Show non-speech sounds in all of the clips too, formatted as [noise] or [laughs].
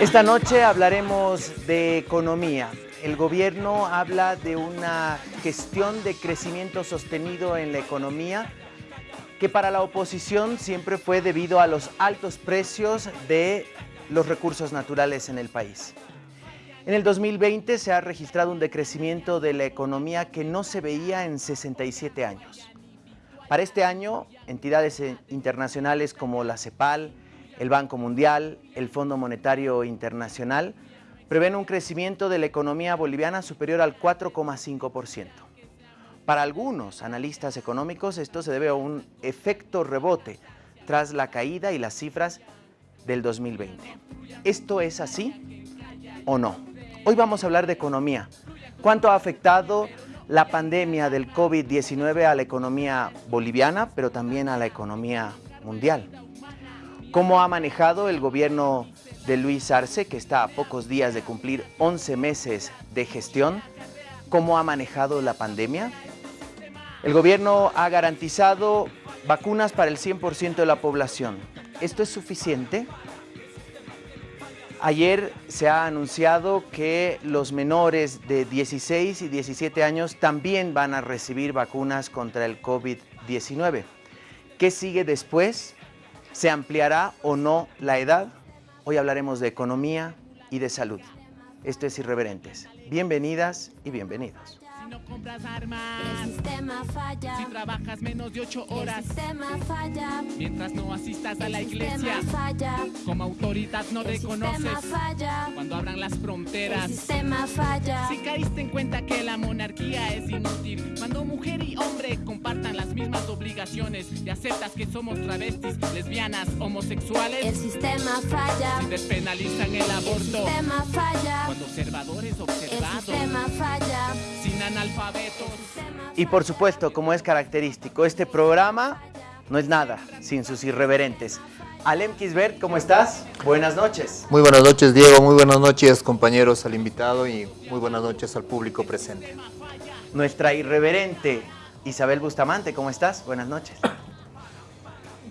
Esta noche hablaremos de economía. El gobierno habla de una gestión de crecimiento sostenido en la economía que para la oposición siempre fue debido a los altos precios de los recursos naturales en el país. En el 2020 se ha registrado un decrecimiento de la economía que no se veía en 67 años. Para este año, entidades internacionales como la CEPAL, el Banco Mundial, el Fondo Monetario Internacional, prevén un crecimiento de la economía boliviana superior al 4,5%. Para algunos analistas económicos esto se debe a un efecto rebote tras la caída y las cifras del 2020. ¿Esto es así o no? Hoy vamos a hablar de economía. ¿Cuánto ha afectado la pandemia del COVID-19 a la economía boliviana, pero también a la economía mundial? ¿Cómo ha manejado el gobierno de Luis Arce, que está a pocos días de cumplir 11 meses de gestión? ¿Cómo ha manejado la pandemia? El gobierno ha garantizado vacunas para el 100% de la población. ¿Esto es suficiente? Ayer se ha anunciado que los menores de 16 y 17 años también van a recibir vacunas contra el COVID-19. ¿Qué sigue después? ¿Se ampliará o no la edad? Hoy hablaremos de economía y de salud. Esto es Irreverentes. Bienvenidas y bienvenidos no compras armas. El sistema falla. Si trabajas menos de 8 horas. El sistema falla. Mientras no asistas a la iglesia. Falla. Como autoridad no el reconoces. Falla. Cuando abran las fronteras. El sistema falla. Si caíste en cuenta que la monarquía es inútil. Cuando mujer y hombre compartan las mismas obligaciones. Y aceptas que somos travestis, lesbianas, homosexuales. El sistema falla. Si despenalizan el aborto. El sistema falla. Cuando observadores observados. El sistema falla. Sin y por supuesto, como es característico, este programa no es nada sin sus irreverentes. Alem Kisbert, ¿cómo estás? Buenas noches. Muy buenas noches, Diego. Muy buenas noches, compañeros, al invitado y muy buenas noches al público presente. Nuestra irreverente Isabel Bustamante, ¿cómo estás? Buenas noches.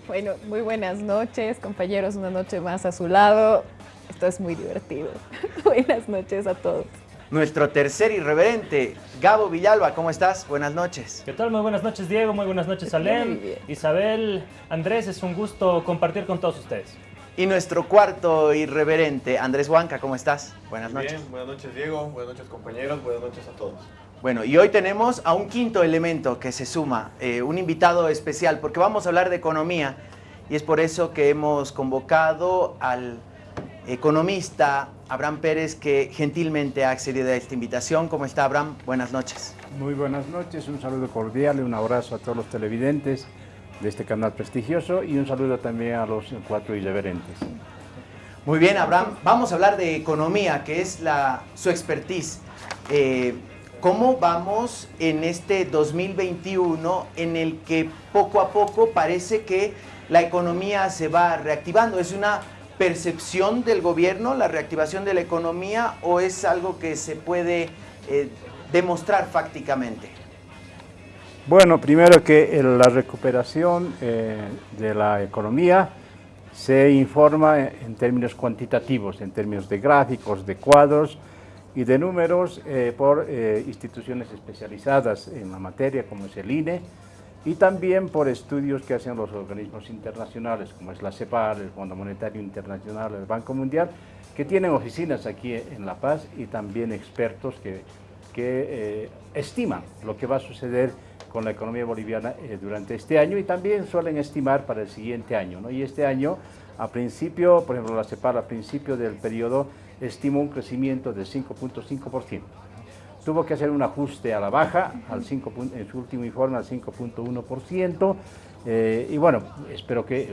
Bueno, muy buenas noches, compañeros. Una noche más a su lado. Esto es muy divertido. [laughs] buenas noches a todos nuestro tercer irreverente, Gabo Villalba. ¿Cómo estás? Buenas noches. ¿Qué tal? Muy buenas noches, Diego. Muy buenas noches, Alem. Isabel, Andrés, es un gusto compartir con todos ustedes. Y nuestro cuarto irreverente, Andrés Huanca, ¿cómo estás? Buenas noches. Bien, buenas noches, Diego. Buenas noches, compañeros. Buenas noches a todos. Bueno, y hoy tenemos a un quinto elemento que se suma, eh, un invitado especial, porque vamos a hablar de economía y es por eso que hemos convocado al economista Abraham Pérez, que gentilmente ha accedido a esta invitación. ¿Cómo está, Abraham? Buenas noches. Muy buenas noches, un saludo cordial y un abrazo a todos los televidentes de este canal prestigioso y un saludo también a los cuatro irreverentes. Muy bien, Abraham. Vamos a hablar de economía, que es la, su expertise. Eh, ¿Cómo vamos en este 2021 en el que poco a poco parece que la economía se va reactivando? Es una percepción del gobierno, la reactivación de la economía, o es algo que se puede eh, demostrar fácticamente? Bueno, primero que la recuperación eh, de la economía se informa en términos cuantitativos, en términos de gráficos, de cuadros y de números eh, por instituciones especializadas en la materia como es el INE, y también por estudios que hacen los organismos internacionales, como es la CEPAL, el Fondo Monetario Internacional, el Banco Mundial, que tienen oficinas aquí en La Paz y también expertos que, que eh, estiman lo que va a suceder con la economía boliviana eh, durante este año y también suelen estimar para el siguiente año. ¿no? Y este año, a principio, por ejemplo, la CEPAL a principio del periodo estimó un crecimiento del 5.5% tuvo que hacer un ajuste a la baja, al 5, en su último informe al 5.1%, eh, y bueno, espero que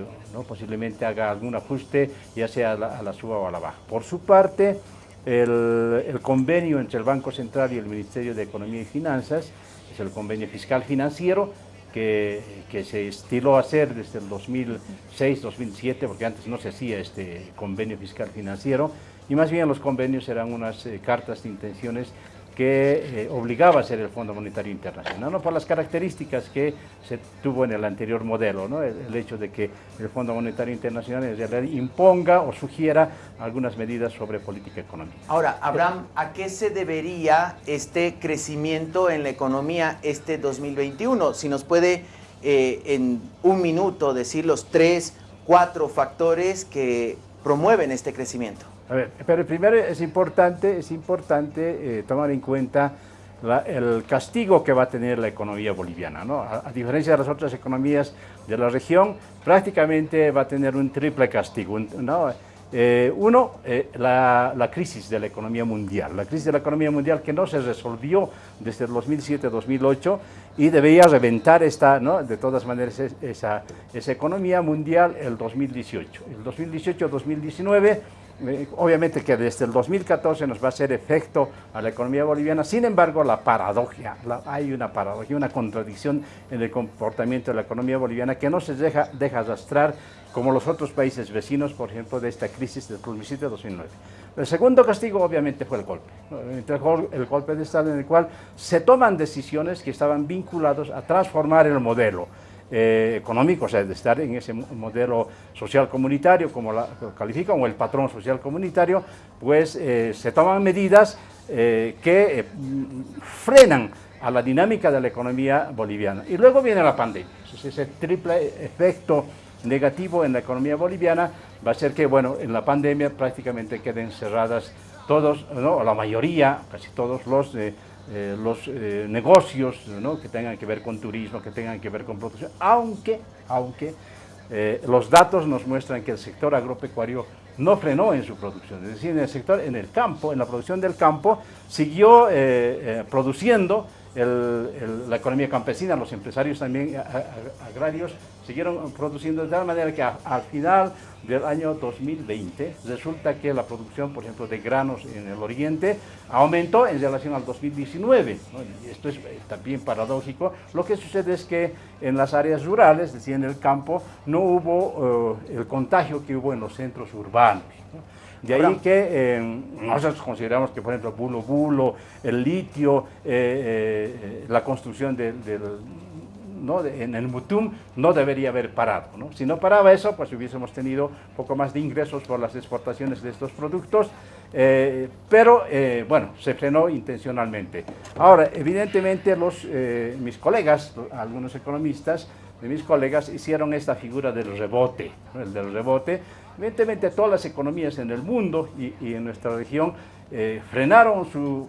posiblemente haga algún ajuste, ya sea a la, suba o a la baja. Por su parte, el, convenio entre el Banco Central y el Ministerio de Economía y Finanzas, es el convenio fiscal financiero, que, que, se estiló hacer desde el 2006-2007, porque antes no se hacía este convenio fiscal financiero, y más bien los convenios eran unas eh, cartas de intenciones que eh, obligaba a ser el Fondo Monetario Internacional, ¿no? por las características que se tuvo en el anterior modelo, ¿no? el, hecho de que el Fondo Monetario Internacional imponga o sugiera algunas medidas sobre política económica. Ahora, Abraham, ¿a qué se debería este crecimiento en la economía este 2021? Si nos puede eh, en un minuto decir los tres, cuatro factores que promueven este crecimiento. A ver, pero primero es importante, es importante eh, tomar en cuenta el castigo que va a tener la economía boliviana. ¿no? A, diferencia de las otras economías de la región, prácticamente va a tener un triple castigo. ¿no? Eh, uno, eh, la, la, crisis de la economía mundial. La crisis de la economía mundial que no se resolvió desde el 2007-2008 y debería reventar esta, ¿no? de todas maneras esa, esa economía mundial el 2018. El 2018-2019 eh, obviamente que desde el 2014 nos va a hacer efecto a la economía boliviana, sin embargo la paradoja, hay una paradoja, una contradicción en el comportamiento de la economía boliviana que no se deja, deja arrastrar como los otros países vecinos, por ejemplo, de esta crisis del 2007-2009. El segundo castigo obviamente fue el golpe, el golpe de Estado en el cual se toman decisiones que estaban vinculados a transformar el modelo, eh, económico, o sea, de estar en ese modelo social comunitario, como lo califican, o el patrón social comunitario, pues eh, se toman medidas eh, que frenan a la dinámica de la economía boliviana. Y luego viene la pandemia, ese triple efecto negativo en la economía boliviana va a ser que, bueno, en la pandemia prácticamente queden cerradas todos, ¿no? la mayoría, casi todos los eh, los eh, negocios que tengan que ver con turismo, que tengan que ver con producción, aunque, aunque eh, los datos nos muestran que el sector agropecuario no frenó en su producción, es decir, en el sector, en el campo, en la producción del campo, siguió produciendo la economía campesina, los empresarios también agrarios siguieron produciendo de tal manera que al final del año 2020 resulta que la producción, por ejemplo, de granos en el oriente aumentó en relación al 2019. Y esto es eh, también paradójico. Lo que sucede es que en las áreas rurales, es decir, en el campo, no hubo eh, el contagio que hubo en los centros urbanos. De ahí que eh, nosotros consideramos que, por ejemplo, bulo bulo, el litio, eh, eh, la construcción del, ¿no? en el Mutum no debería haber parado. ¿no? Si no paraba eso, pues hubiésemos tenido un poco más de ingresos por las exportaciones de estos productos, pero bueno, se frenó intencionalmente. Ahora, evidentemente los, mis colegas, algunos economistas, de mis colegas hicieron esta figura del rebote, el del rebote, Evidentemente todas las economías en el mundo y, en nuestra región eh, frenaron su,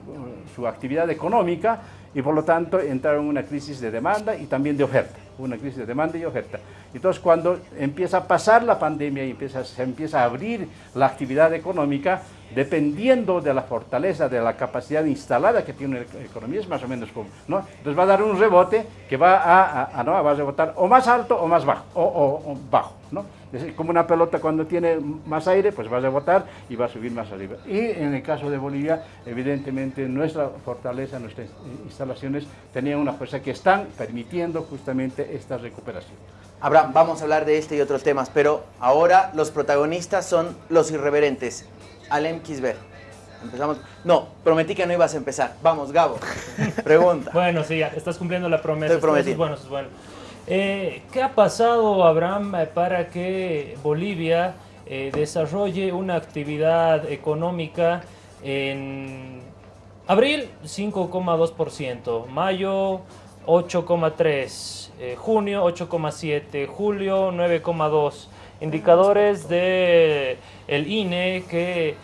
su, actividad económica y por lo tanto entraron en una crisis de demanda y también de oferta, una crisis de demanda y oferta. Entonces cuando empieza a pasar la pandemia y empieza, se empieza a abrir la actividad económica, dependiendo de la fortaleza, de la capacidad instalada que tiene la economía, es más o menos como, ¿no? Entonces va a dar un rebote que va a, a, ¿no? va a rebotar o más alto o más bajo, o, o bajo, ¿no? Es como una pelota cuando tiene más aire, pues va a rebotar y va a subir más arriba. Y en el caso de Bolivia, evidentemente nuestra fortaleza, nuestras instalaciones tenían una fuerza que están permitiendo justamente esta recuperación. Abraham, vamos a hablar de este y otros temas, pero ahora los protagonistas son los irreverentes. Alem Kisber. Empezamos. No, prometí que no ibas a empezar. Vamos, Gabo. [laughs] Pregunta. bueno, sí, ya estás cumpliendo la promesa. Estoy prometiendo. bueno, es bueno. Eh, ¿Qué ha pasado, Abraham, eh, para que Bolivia eh, desarrolle una actividad económica en abril 5,2%, mayo 8,3%, junio 8,7%, julio 9,2%? Indicadores del el INE que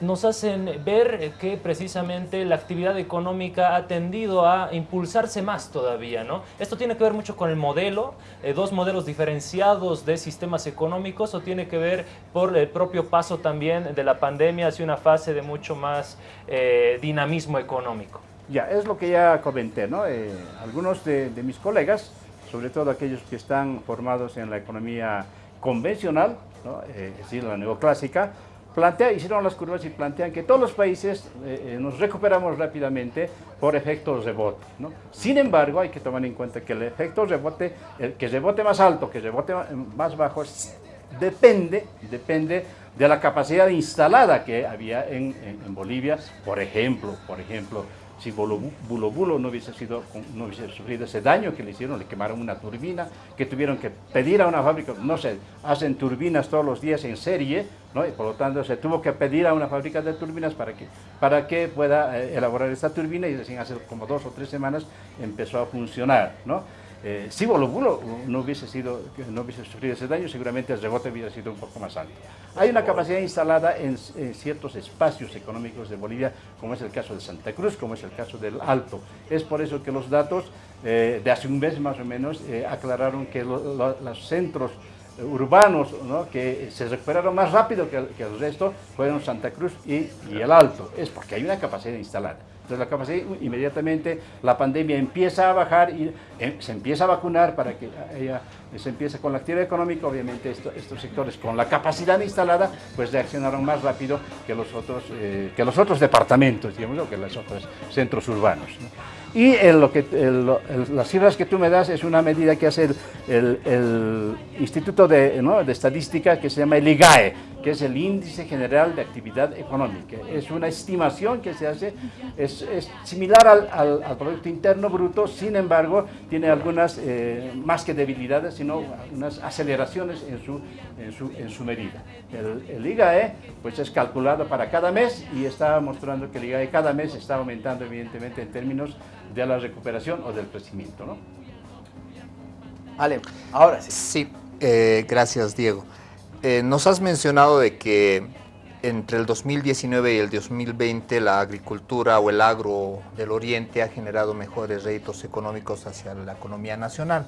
nos hacen ver que precisamente la actividad económica ha tendido a impulsarse más todavía, ¿no? Esto tiene que ver mucho con el modelo, eh, dos modelos diferenciados de sistemas económicos, o tiene que ver por el propio paso también de la pandemia hacia una fase de mucho más eh, dinamismo económico. Ya, es lo que ya comenté, ¿no? Eh, algunos de, mis colegas, sobre todo aquellos que están formados en la economía convencional, ¿no? es decir, la neoclásica, hicieron las curvas y plantean que todos los países eh, eh, nos recuperamos rápidamente por efecto rebote. ¿no? Sin embargo, hay que tomar en cuenta que el efecto rebote, el que rebote más alto, que rebote más bajo, depende, depende de la capacidad instalada que había en, en, Bolivia. Por ejemplo, por ejemplo, si Bulo Bulo no hubiese, sido, no hubiese sufrido ese daño que le hicieron, le quemaron una turbina, que tuvieron que pedir a una fábrica, no sé, hacen turbinas todos los días en serie, ¿no? y por lo tanto se tuvo que pedir a una fábrica de turbinas para que, para que pueda eh, elaborar esta turbina y recién hace como dos o tres semanas empezó a funcionar. ¿no? Eh, si Bolo Bulo no hubiese, sido, no hubiese sufrido ese daño, seguramente el rebote hubiera sido un poco más alto. Hay una capacidad instalada en, ciertos espacios económicos de Bolivia, como es el caso de Santa Cruz, como es el caso del Alto. Es por eso que los datos eh, de hace un mes más o menos eh, aclararon que los centros urbanos que se recuperaron más rápido que el, resto fueron Santa Cruz y, y el Alto. Es porque hay una capacidad instalada. Entonces la capacidad, inmediatamente la pandemia empieza a bajar y eh, se empieza a vacunar para que ella se empiece con la actividad económica, obviamente estos sectores con la capacidad instalada, pues reaccionaron más rápido que los otros, eh, que los otros departamentos, digamos, o que los otros centros urbanos. Y lo que, las cifras que tú me das es una medida que hace el, Instituto de, de, Estadística que se llama el IGAE, que es el Índice General de Actividad Económica. Es una estimación que se hace, es, similar al, al, Producto Interno Bruto, sin embargo, tiene algunas, eh, más que debilidades, sino unas aceleraciones en su, en su, en su medida. El, el, IGAE pues es calculado para cada mes y está mostrando que el IGAE cada mes está aumentando evidentemente en términos de la recuperación o del crecimiento. ¿no? Vale, ahora sí. Sí, eh, gracias Diego. Eh, nos has mencionado de que entre el 2019 y el 2020 la agricultura o el agro del oriente ha generado mejores réditos económicos hacia la economía nacional.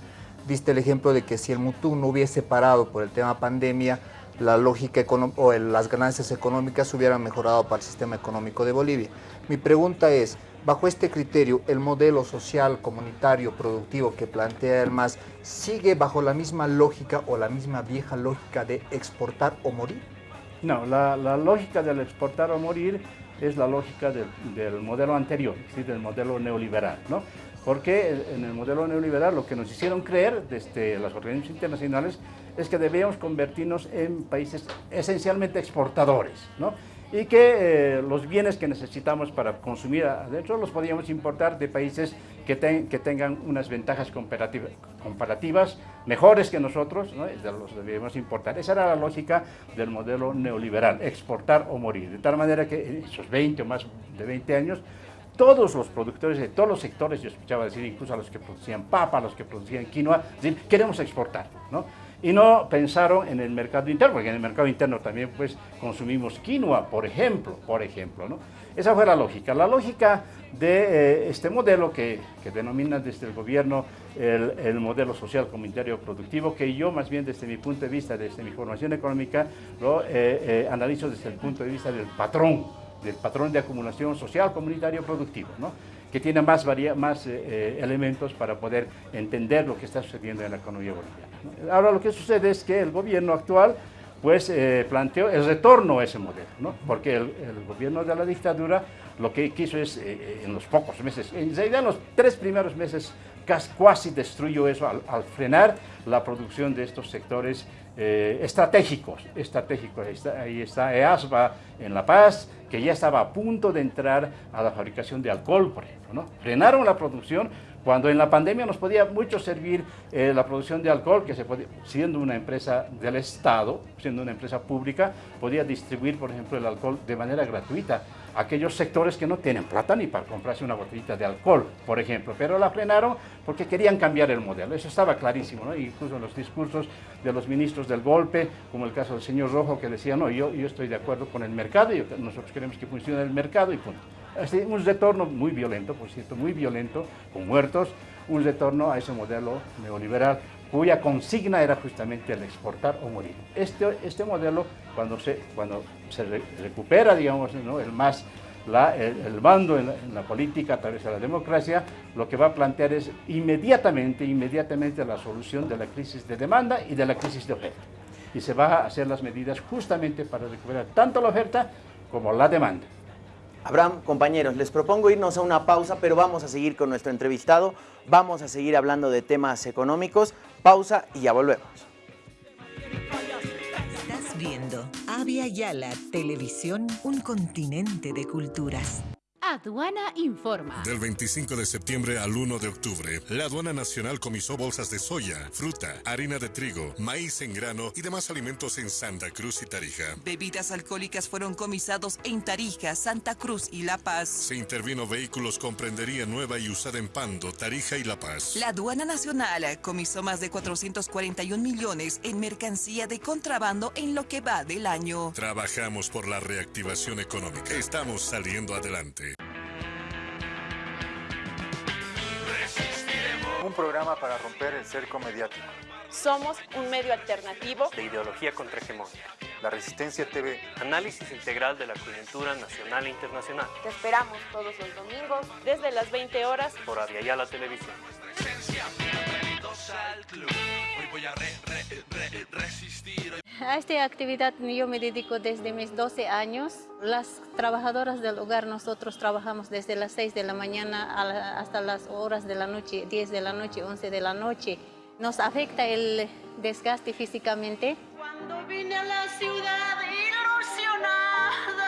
Viste el ejemplo de que si el Mutu no hubiese parado por el tema pandemia, la lógica o las ganancias económicas hubieran mejorado para el sistema económico de Bolivia. Mi pregunta es, Bajo este criterio, el modelo social, comunitario, productivo que plantea el MAS, ¿sigue bajo la misma lógica o la misma vieja lógica de exportar o morir? No, la, lógica del exportar o morir es la lógica del, modelo anterior, del modelo neoliberal. ¿no? Porque en el modelo neoliberal lo que nos hicieron creer desde las organizaciones internacionales es que debíamos convertirnos en países esencialmente exportadores. ¿no? Y que eh, los bienes que necesitamos para consumir adentro los podíamos importar de países que, que tengan unas ventajas comparativas mejores que nosotros, ¿no? los debíamos importar. Esa era la lógica del modelo neoliberal, exportar o morir. De tal manera que en esos 20 o más de 20 años, todos los productores de todos los sectores, yo escuchaba decir incluso a los que producían papa, a los que producían quinoa, decir, queremos exportar. ¿no? Y no pensaron en el mercado interno, porque en el mercado interno también pues consumimos quinoa, por ejemplo, por ejemplo, ¿no? Esa fue la lógica. La lógica de eh, este modelo que, que, denomina desde el gobierno el, modelo social comunitario productivo, que yo más bien desde mi punto de vista, desde mi formación económica, lo eh, eh, analizo desde el punto de vista del patrón, del patrón de acumulación social comunitario productivo, ¿no? Que tiene más, más elementos para poder entender lo que está sucediendo en la economía boliviana. Ahora lo que sucede es que el gobierno actual pues eh, planteó el retorno a ese modelo, ¿no? porque el, gobierno de la dictadura lo que quiso es, eh, eh, en los pocos meses, en realidad en los tres primeros meses casi destruyó eso al, frenar la producción de estos sectores estratégicos, estratégicos. Ahí está, EASBA en La Paz, que ya estaba a punto de entrar a la fabricación de alcohol, por ejemplo. ¿no? Frenaron la producción cuando en la pandemia nos podía mucho servir eh, la producción de alcohol, que se podía, siendo una empresa del Estado, siendo una empresa pública, podía distribuir, por ejemplo, el alcohol de manera gratuita aquellos sectores que no tienen plata ni para comprarse una botellita de alcohol, por ejemplo. Pero la frenaron porque querían cambiar el modelo. Eso estaba clarísimo, ¿no? Incluso en los discursos de los ministros del golpe, como el caso del señor Rojo, que decía, no, yo, yo estoy de acuerdo con el mercado, y nosotros queremos que funcione el mercado y punto un retorno muy violento, por cierto, muy violento, con muertos, un retorno a ese modelo neoliberal cuya consigna era justamente el exportar o morir. Este, este modelo, cuando se, cuando se recupera, digamos, ¿no? el más la, el, mando en la, política a través de la democracia, lo que va a plantear es inmediatamente, inmediatamente la solución de la crisis de demanda y de la crisis de oferta. Y se va a hacer las medidas justamente para recuperar tanto la oferta como la demanda. Abraham, compañeros, les propongo irnos a una pausa, pero vamos a seguir con nuestro entrevistado, vamos a seguir hablando de temas económicos. Pausa y ya volvemos. Avia Yala Televisión, un continente de culturas. Aduana Informa. Del 25 de septiembre al 1 de octubre, la Aduana Nacional comisó bolsas de soya, fruta, harina de trigo, maíz en grano y demás alimentos en Santa Cruz y Tarija. Bebidas alcohólicas fueron comisados en Tarija, Santa Cruz y La Paz. Se intervino vehículos con prendería nueva y usada en Pando, Tarija y La Paz. La Aduana Nacional comisó más de 441 millones en mercancía de contrabando en lo que va del año. Trabajamos por la reactivación económica. Estamos saliendo adelante. Un programa para romper el cerco mediático. Somos un medio alternativo de ideología contrahegemónica. La Resistencia TV. Análisis integral de la coyuntura nacional e internacional. Te esperamos todos los domingos desde las 20 horas por la Televisión. A esta actividad yo me dedico desde mis 12 años. Las trabajadoras del hogar, nosotros trabajamos desde las 6 de la mañana hasta las horas de la noche, 10 de la noche, 11 de la noche. Nos afecta el desgaste físicamente. Cuando vine a la ciudad ilusionada,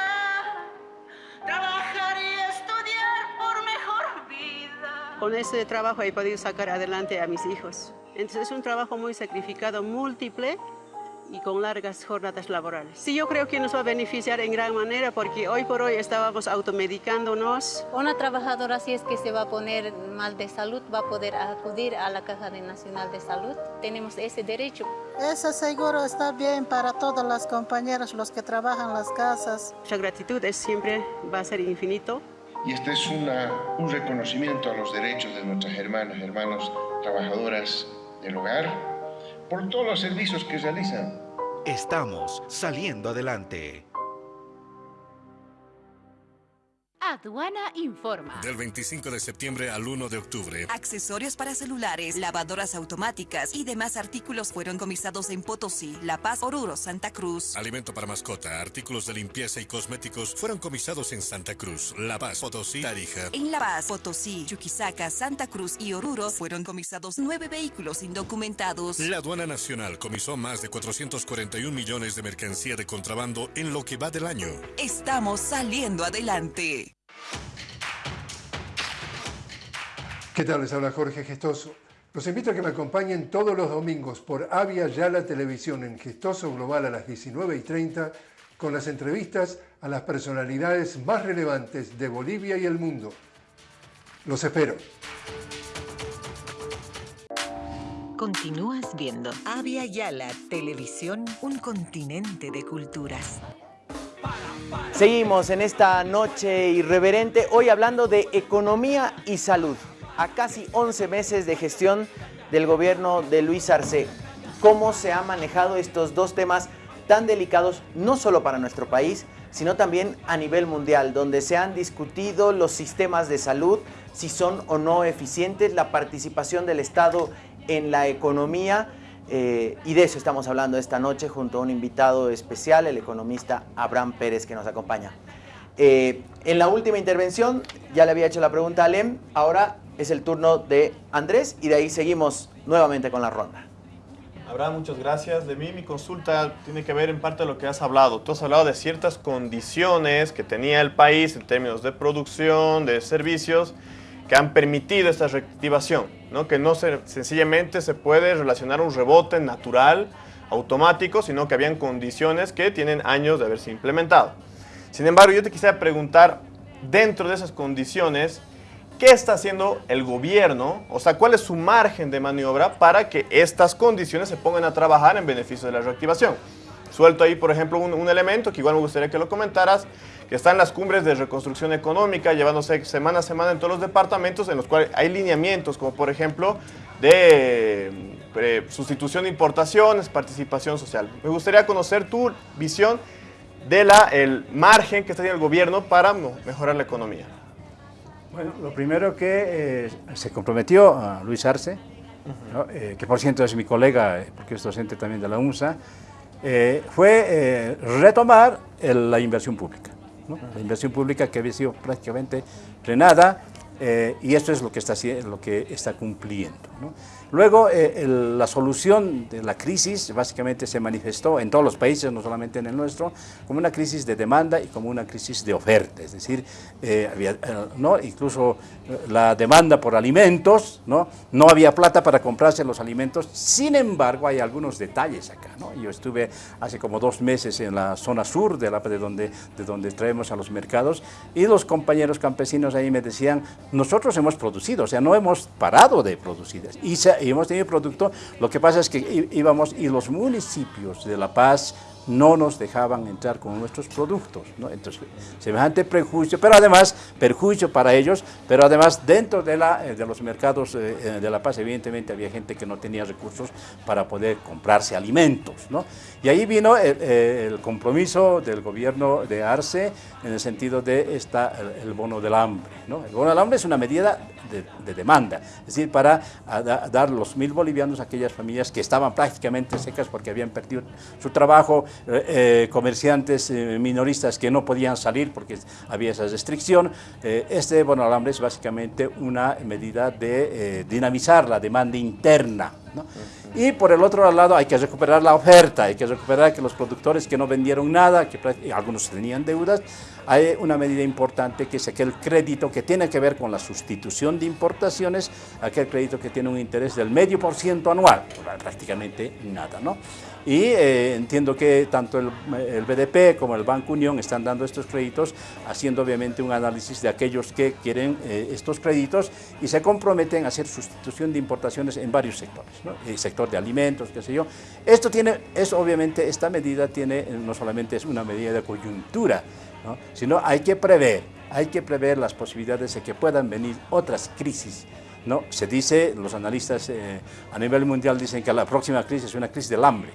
trabajar y estudiar por mejor vida. Con ese trabajo he podido sacar adelante a mis hijos. Entonces es un trabajo muy sacrificado, múltiple, y con largas jornadas laborales. Sí, yo creo que nos va a beneficiar en gran manera porque hoy por hoy estábamos automedicándonos. Una trabajadora si es que se va a poner mal de salud va a poder acudir a la Caja Nacional de Salud. Tenemos ese derecho. Ese seguro está bien para todas las compañeras, los que trabajan en las casas. La gratitud es siempre va a ser infinito. Y este es una, un reconocimiento a los derechos de nuestras hermanas, hermanos, trabajadoras del hogar, por todos los servicios que realizan. Estamos saliendo adelante. Aduana Informa. Del 25 de septiembre al 1 de octubre. Accesorios para celulares, lavadoras automáticas y demás artículos fueron comisados en Potosí, La Paz, Oruro, Santa Cruz. Alimento para mascota, artículos de limpieza y cosméticos fueron comisados en Santa Cruz, La Paz, Potosí, Tarija. En La Paz, Potosí, Chuquisaca, Santa Cruz y Oruro fueron comisados nueve vehículos indocumentados. La aduana nacional comisó más de 441 millones de mercancía de contrabando en lo que va del año. Estamos saliendo adelante. ¿Qué tal? Les habla Jorge Gestoso. Los invito a que me acompañen todos los domingos por Avia Yala Televisión en Gestoso Global a las 19 y 30 con las entrevistas a las personalidades más relevantes de Bolivia y el mundo. Los espero. Continúas viendo Avia Yala Televisión, un continente de culturas. Seguimos en esta noche irreverente, hoy hablando de economía y salud, a casi 11 meses de gestión del gobierno de Luis Arce. ¿Cómo se han manejado estos dos temas tan delicados, no solo para nuestro país, sino también a nivel mundial, donde se han discutido los sistemas de salud, si son o no eficientes, la participación del Estado en la economía, eh, y de eso estamos hablando esta noche junto a un invitado especial, el economista Abraham Pérez, que nos acompaña. Eh, en la última intervención ya le había hecho la pregunta a Alem, ahora es el turno de Andrés y de ahí seguimos nuevamente con la ronda. Abraham, muchas gracias. De mí mi consulta tiene que ver en parte de lo que has hablado. Tú has hablado de ciertas condiciones que tenía el país en términos de producción, de servicios, que han permitido esta reactivación, ¿no? que no se, sencillamente se puede relacionar un rebote natural, automático, sino que habían condiciones que tienen años de haberse implementado. Sin embargo, yo te quisiera preguntar, dentro de esas condiciones, ¿qué está haciendo el gobierno? O sea, ¿cuál es su margen de maniobra para que estas condiciones se pongan a trabajar en beneficio de la reactivación? Suelto ahí, por ejemplo, un, un elemento que igual me gustaría que lo comentaras, que están las cumbres de reconstrucción económica llevándose semana a semana en todos los departamentos en los cuales hay lineamientos como por ejemplo de eh, sustitución de importaciones, participación social. Me gustaría conocer tu visión de la, el margen que está haciendo el gobierno para mejorar la economía. Bueno, lo primero que eh, se comprometió a Luis Arce, eh, que por cierto es mi colega, porque es docente también de la UNSA, fue retomar la inversión pública. La inversión pública que había sido prácticamente frenada eh, y esto es lo que está, lo que está cumpliendo. Luego, eh, la solución de la crisis básicamente se manifestó en todos los países, no solamente en el nuestro, como una crisis de demanda y como una crisis de oferta. Es decir, eh, había, ¿no? incluso la demanda por alimentos, ¿no? no había plata para comprarse los alimentos. Sin embargo, hay algunos detalles acá. ¿no? Yo estuve hace como dos meses en la zona sur de, la, de, donde, de donde traemos a los mercados y los compañeros campesinos ahí me decían, nosotros hemos producido, o sea, no hemos parado de producir. Y, y hemos tenido producto, lo que pasa es que íbamos y los municipios de La Paz, no nos dejaban entrar con nuestros productos. Entonces, semejante prejuicio, pero además, perjuicio para ellos, pero además dentro de, la, eh, de los mercados eh, eh, de La Paz, evidentemente había gente que no tenía recursos para poder comprarse alimentos. ¿no? Y ahí vino el, compromiso del gobierno de Arce en el sentido de esta, el, bono del hambre. ¿no? El bono del hambre es una medida de, demanda, es decir, para dar los mil bolivianos a aquellas familias que estaban prácticamente secas porque habían perdido su trabajo, eh, eh, comerciantes eh, minoristas que no podían salir porque había esa restricción. este bono alambre es básicamente una medida de dinamizar la demanda interna. Y por el otro lado hay que recuperar la oferta, hay que recuperar que los productores que no vendieron nada, que algunos tenían deudas, hay una medida importante que es aquel crédito que tiene que ver con la sustitución de importaciones, aquel crédito que tiene un interés del medio por ciento anual, prácticamente nada, ¿no? Y eh, entiendo que tanto el, BDP como el Banco Unión están dando estos créditos, haciendo obviamente un análisis de aquellos que quieren eh, estos créditos y se comprometen a hacer sustitución de importaciones en varios sectores, el sector de alimentos, qué sé yo. Esto tiene, es obviamente, esta medida tiene, no solamente es una medida de coyuntura, sino hay que prever, hay que prever las posibilidades de que puedan venir otras crisis ¿no? Se dice, los analistas eh, a nivel mundial dicen que la próxima crisis es una crisis del hambre.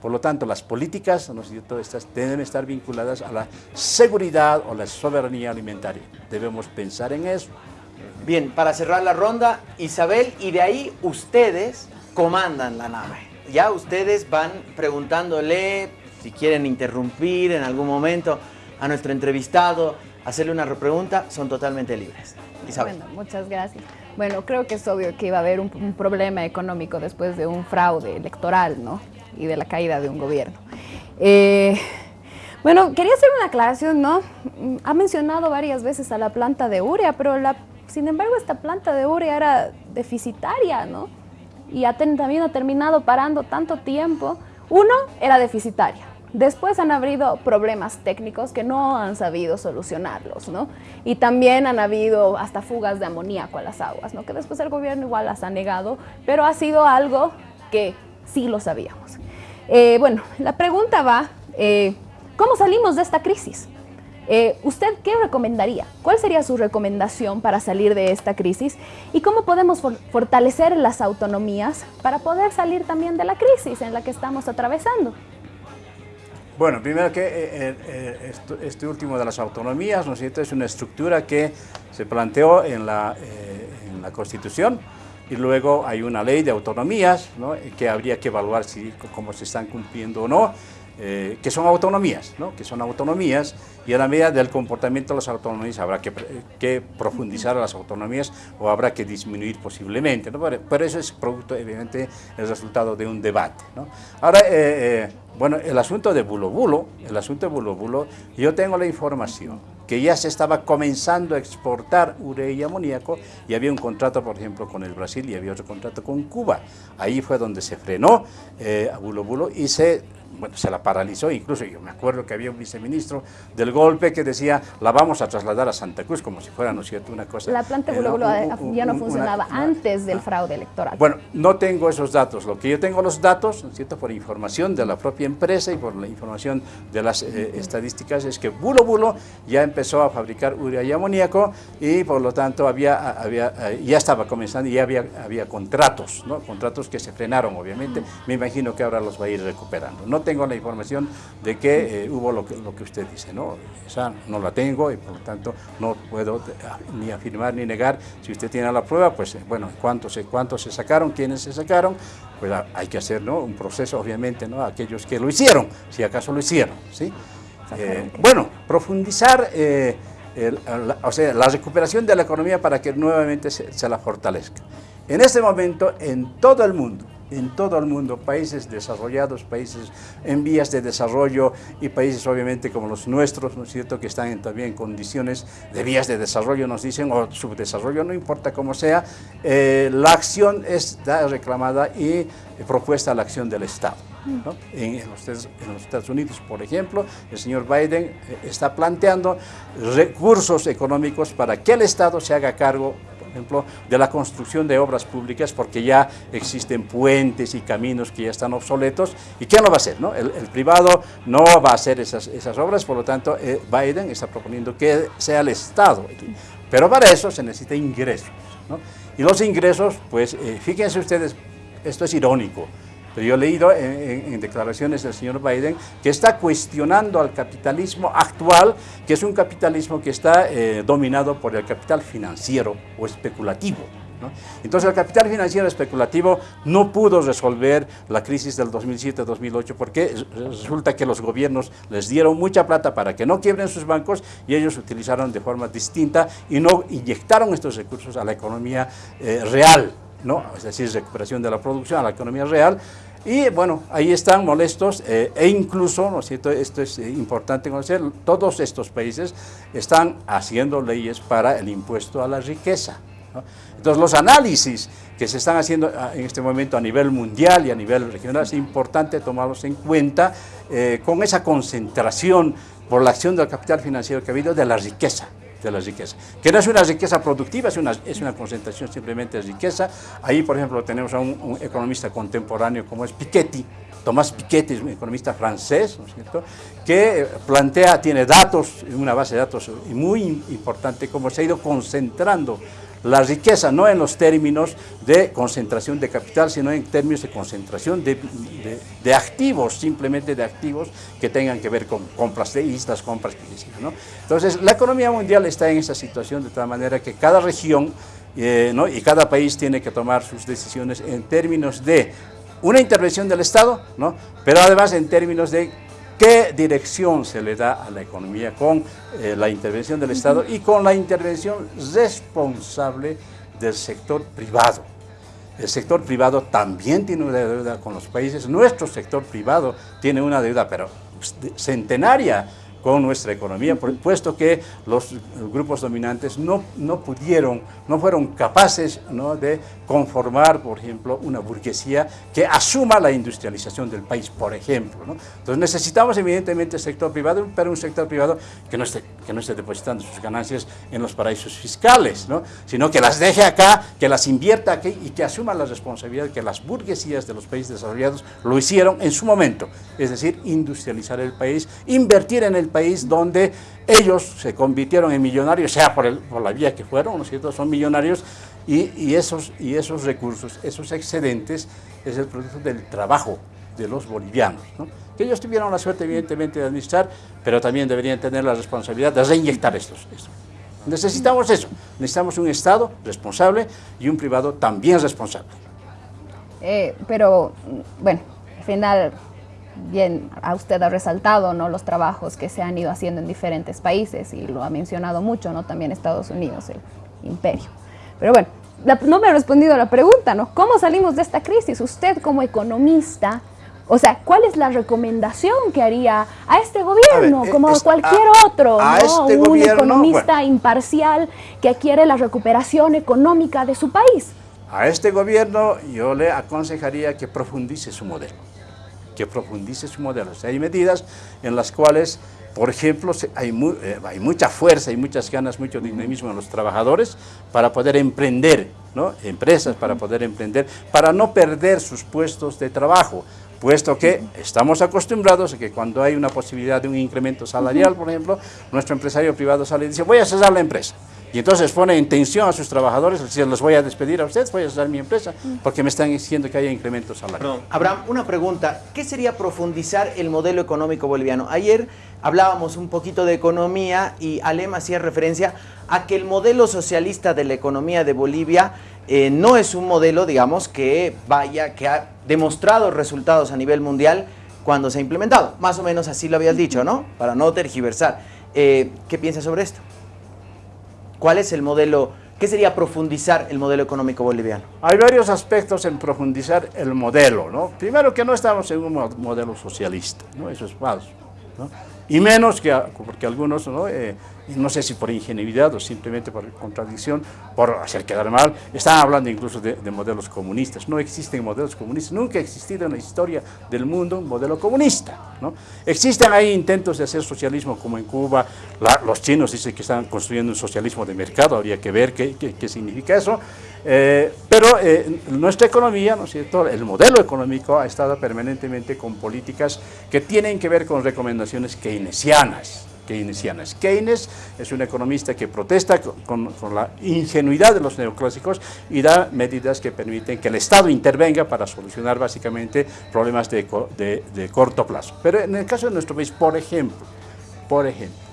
Por lo tanto, las políticas ¿no estas deben estar vinculadas a la seguridad o la soberanía alimentaria. Debemos pensar en eso. Bien, para cerrar la ronda, Isabel, y de ahí ustedes comandan la nave. Ya ustedes van preguntándole si quieren interrumpir en algún momento a nuestro entrevistado, hacerle una repregunta, son totalmente libres. Isabel. Bueno, muchas gracias. Bueno, creo que es obvio que iba a haber un, problema económico después de un fraude electoral, ¿no? Y de la caída de un gobierno. Eh, bueno, quería hacer una aclaración, ¿no? Ha mencionado varias veces a la planta de urea, pero la, sin embargo esta planta de urea era deficitaria, ¿no? Y también ha terminado parando tanto tiempo. Uno, era deficitaria. Después han habido problemas técnicos que no han sabido solucionarlos, ¿no? Y también han habido hasta fugas de amoníaco a las aguas, ¿no? Que después el gobierno igual las ha negado, pero ha sido algo que sí lo sabíamos. Eh, bueno, la pregunta va, eh, ¿cómo salimos de esta crisis? Eh, ¿Usted qué recomendaría? ¿Cuál sería su recomendación para salir de esta crisis? ¿Y cómo podemos fortalecer las autonomías para poder salir también de la crisis en la que estamos atravesando? Bueno, primero que eh, eh, este último de las autonomías, ¿no es cierto?, es una estructura que se planteó en la, eh, en la Constitución y luego hay una ley de autonomías ¿no? que habría que evaluar si cómo se están cumpliendo o no, que son autonomías, ¿no? que son autonomías y a la medida del comportamiento de las autonomías habrá que, que profundizar las autonomías o habrá que disminuir posiblemente, ¿no? pero, eso es producto, evidentemente, el resultado de un debate. ¿no? Ahora, bueno, el asunto de Bulo Bulo, el asunto de Bulo Bulo, yo tengo la información que ya se estaba comenzando a exportar urea y amoníaco y había un contrato, por ejemplo, con el Brasil y había otro contrato con Cuba. Ahí fue donde se frenó eh, a Bulo Bulo y se bueno, se la paralizó, incluso yo me acuerdo que había un viceministro del golpe que decía, la vamos a trasladar a Santa Cruz, como si fuera, ¿no es cierto?, una cosa... La planta de ya no funcionaba antes del fraude electoral. Bueno, no tengo esos datos, lo que yo tengo los datos, ¿no es cierto?, por información de la propia empresa y por la información de las eh, estadísticas, es que Bulo Bulo ya empezó a fabricar urea y amoníaco y por lo tanto había, había, eh, ya estaba comenzando y ya había, había contratos, ¿no?, contratos que se frenaron, obviamente, me imagino que ahora los va a ir recuperando. No tengo la información de que eh, hubo lo que, lo que usted dice, ¿no? Esa no la tengo y por lo tanto no puedo ni afirmar ni negar. Si usted tiene la prueba, pues eh, bueno, cuántos, cuántos se sacaron, quiénes se sacaron, pues hay que hacer ¿no? un proceso, obviamente, ¿no? aquellos que lo hicieron, si acaso lo hicieron, ¿sí? Eh, bueno, profundizar o sea, la recuperación de la economía para que nuevamente se, se la fortalezca. En este momento, en todo el mundo, en todo el mundo, países desarrollados, países en vías de desarrollo y países obviamente como los nuestros, ¿no es cierto?, que están también en condiciones de vías de desarrollo, nos dicen, o subdesarrollo, no importa cómo sea, eh, la acción está reclamada y propuesta la acción del Estado. En, los, en, los, Estados Unidos, por ejemplo, el señor Biden eh, está planteando recursos económicos para que el Estado se haga cargo de la construcción de obras públicas porque ya existen puentes y caminos que ya están obsoletos. ¿Y quién lo va a hacer? No? El, privado no va a hacer esas, esas obras, por lo tanto, eh, Biden está proponiendo que sea el Estado. Pero para eso se necesita ingresos. ¿no? Y los ingresos, pues eh, fíjense ustedes, esto es irónico, pero yo he leído en, declaraciones del señor Biden que está cuestionando al capitalismo actual, que es un capitalismo que está eh, dominado por el capital financiero o especulativo. Entonces el capital financiero especulativo no pudo resolver la crisis del 2007-2008 porque resulta que los gobiernos les dieron mucha plata para que no quiebren sus bancos y ellos utilizaron de forma distinta y no inyectaron estos recursos a la economía eh, real, es decir, recuperación de la producción, a la economía real, y bueno, ahí están molestos eh, e incluso, ¿no es cierto?, esto es eh, importante conocer, todos estos países están haciendo leyes para el impuesto a la riqueza. Entonces los análisis que se están haciendo ah, en este momento a nivel mundial y a nivel regional es importante tomarlos en cuenta eh, con esa concentración por la acción del capital financiero que ha habido de la riqueza de la riqueza, que no es una riqueza productiva, es una, es una concentración simplemente de riqueza. Ahí, por ejemplo, tenemos a un, economista contemporáneo como es Piketty, Tomás Piketty es un economista francés, ¿no es cierto?, que plantea, tiene datos, una base de datos muy importante, cómo se ha ido concentrando la riqueza no en los términos de concentración de capital, sino en términos de concentración de, de, activos, simplemente de activos que tengan que ver con compras de islas, compras que ¿no? Entonces, la economía mundial está en esa situación de tal manera que cada región eh, ¿no? y cada país tiene que tomar sus decisiones en términos de una intervención del Estado, ¿no? pero además en términos de qué dirección se le da a la economía con eh, la intervención del Estado y con la intervención responsable del sector privado. El sector privado también tiene una deuda con los países, nuestro sector privado tiene una deuda, pero centenaria con nuestra economía, puesto que los grupos dominantes no, no pudieron, no fueron capaces de conformar, por ejemplo, una burguesía que asuma la industrialización del país, por ejemplo. ¿no? Entonces necesitamos evidentemente el sector privado, pero un sector privado que no esté, que no esté depositando sus ganancias en los paraísos fiscales, ¿no? sino que las deje acá, que las invierta aquí y que asuma la responsabilidad que las burguesías de los países desarrollados lo hicieron en su momento, es decir, industrializar el país, invertir en el país donde ellos se convirtieron en millonarios, sea por, el, por la vía que fueron, ¿no es cierto?, son millonarios, y, esos, y esos recursos, esos excedentes, es el producto del trabajo de los bolivianos, ¿no? que ellos tuvieron la suerte evidentemente de administrar, pero también deberían tener la responsabilidad de reinyectar estos. Necesitamos eso, necesitamos un Estado responsable y un privado también responsable. Eh, pero, bueno, al final bien a usted ha resaltado ¿no? los trabajos que se han ido haciendo en diferentes países y lo ha mencionado mucho, ¿no? también Estados Unidos, el imperio. Pero bueno, no me ha respondido a la pregunta, ¿no? ¿Cómo salimos de esta crisis? Usted como economista, o sea, ¿cuál es la recomendación que haría a este gobierno, eh, como a cualquier otro, ¿no? Este un economista imparcial que quiere la recuperación económica de su país? A este gobierno yo le aconsejaría que profundice su modelo que profundice su modelo. hay medidas en las cuales, por ejemplo, hay, eh, hay mucha fuerza, hay muchas ganas, mucho dinamismo en los trabajadores para poder emprender, ¿no? empresas para poder emprender, para no perder sus puestos de trabajo puesto que estamos acostumbrados a que cuando hay una posibilidad de un incremento salarial, por ejemplo, nuestro empresario privado sale y dice, voy a cesar la empresa. Y entonces pone en tensión a sus trabajadores, dice, los voy a despedir a ustedes, voy a cesar mi empresa, porque me están diciendo que haya incremento salarial. Abraham, una pregunta, ¿qué sería profundizar el modelo económico boliviano? Ayer hablábamos un poquito de economía y Alem hacía referencia a que el modelo socialista de la economía de Bolivia eh, no es un modelo, digamos, que vaya, que ha demostrado resultados a nivel mundial cuando se ha implementado. Más o menos así lo habías dicho, ¿no? Para no tergiversar. Eh, ¿Qué piensas sobre esto? ¿Cuál es el modelo? ¿Qué sería profundizar el modelo económico boliviano? Hay varios aspectos en profundizar el modelo, ¿no? Primero que no estamos en un modelo socialista, ¿no? Eso es falso. Y menos que, porque algunos, ¿no? Eh, no sé si por ingenuidad o simplemente por contradicción, por hacer quedar mal, están hablando incluso de, modelos comunistas. No existen modelos comunistas, nunca ha existido en la historia del mundo un modelo comunista. ¿no? Existen ahí intentos de hacer socialismo como en Cuba, los chinos dicen que están construyendo un socialismo de mercado, habría que ver qué, qué, significa eso, eh, pero eh, nuestra economía, ¿no es cierto?, el modelo económico ha estado permanentemente con políticas que tienen que ver con recomendaciones keynesianas, keynesianas. Keynes es un economista que protesta con, la ingenuidad de los neoclásicos y da medidas que permiten que el Estado intervenga para solucionar básicamente problemas de, corto plazo. Pero en el caso de nuestro país, por ejemplo, por ejemplo,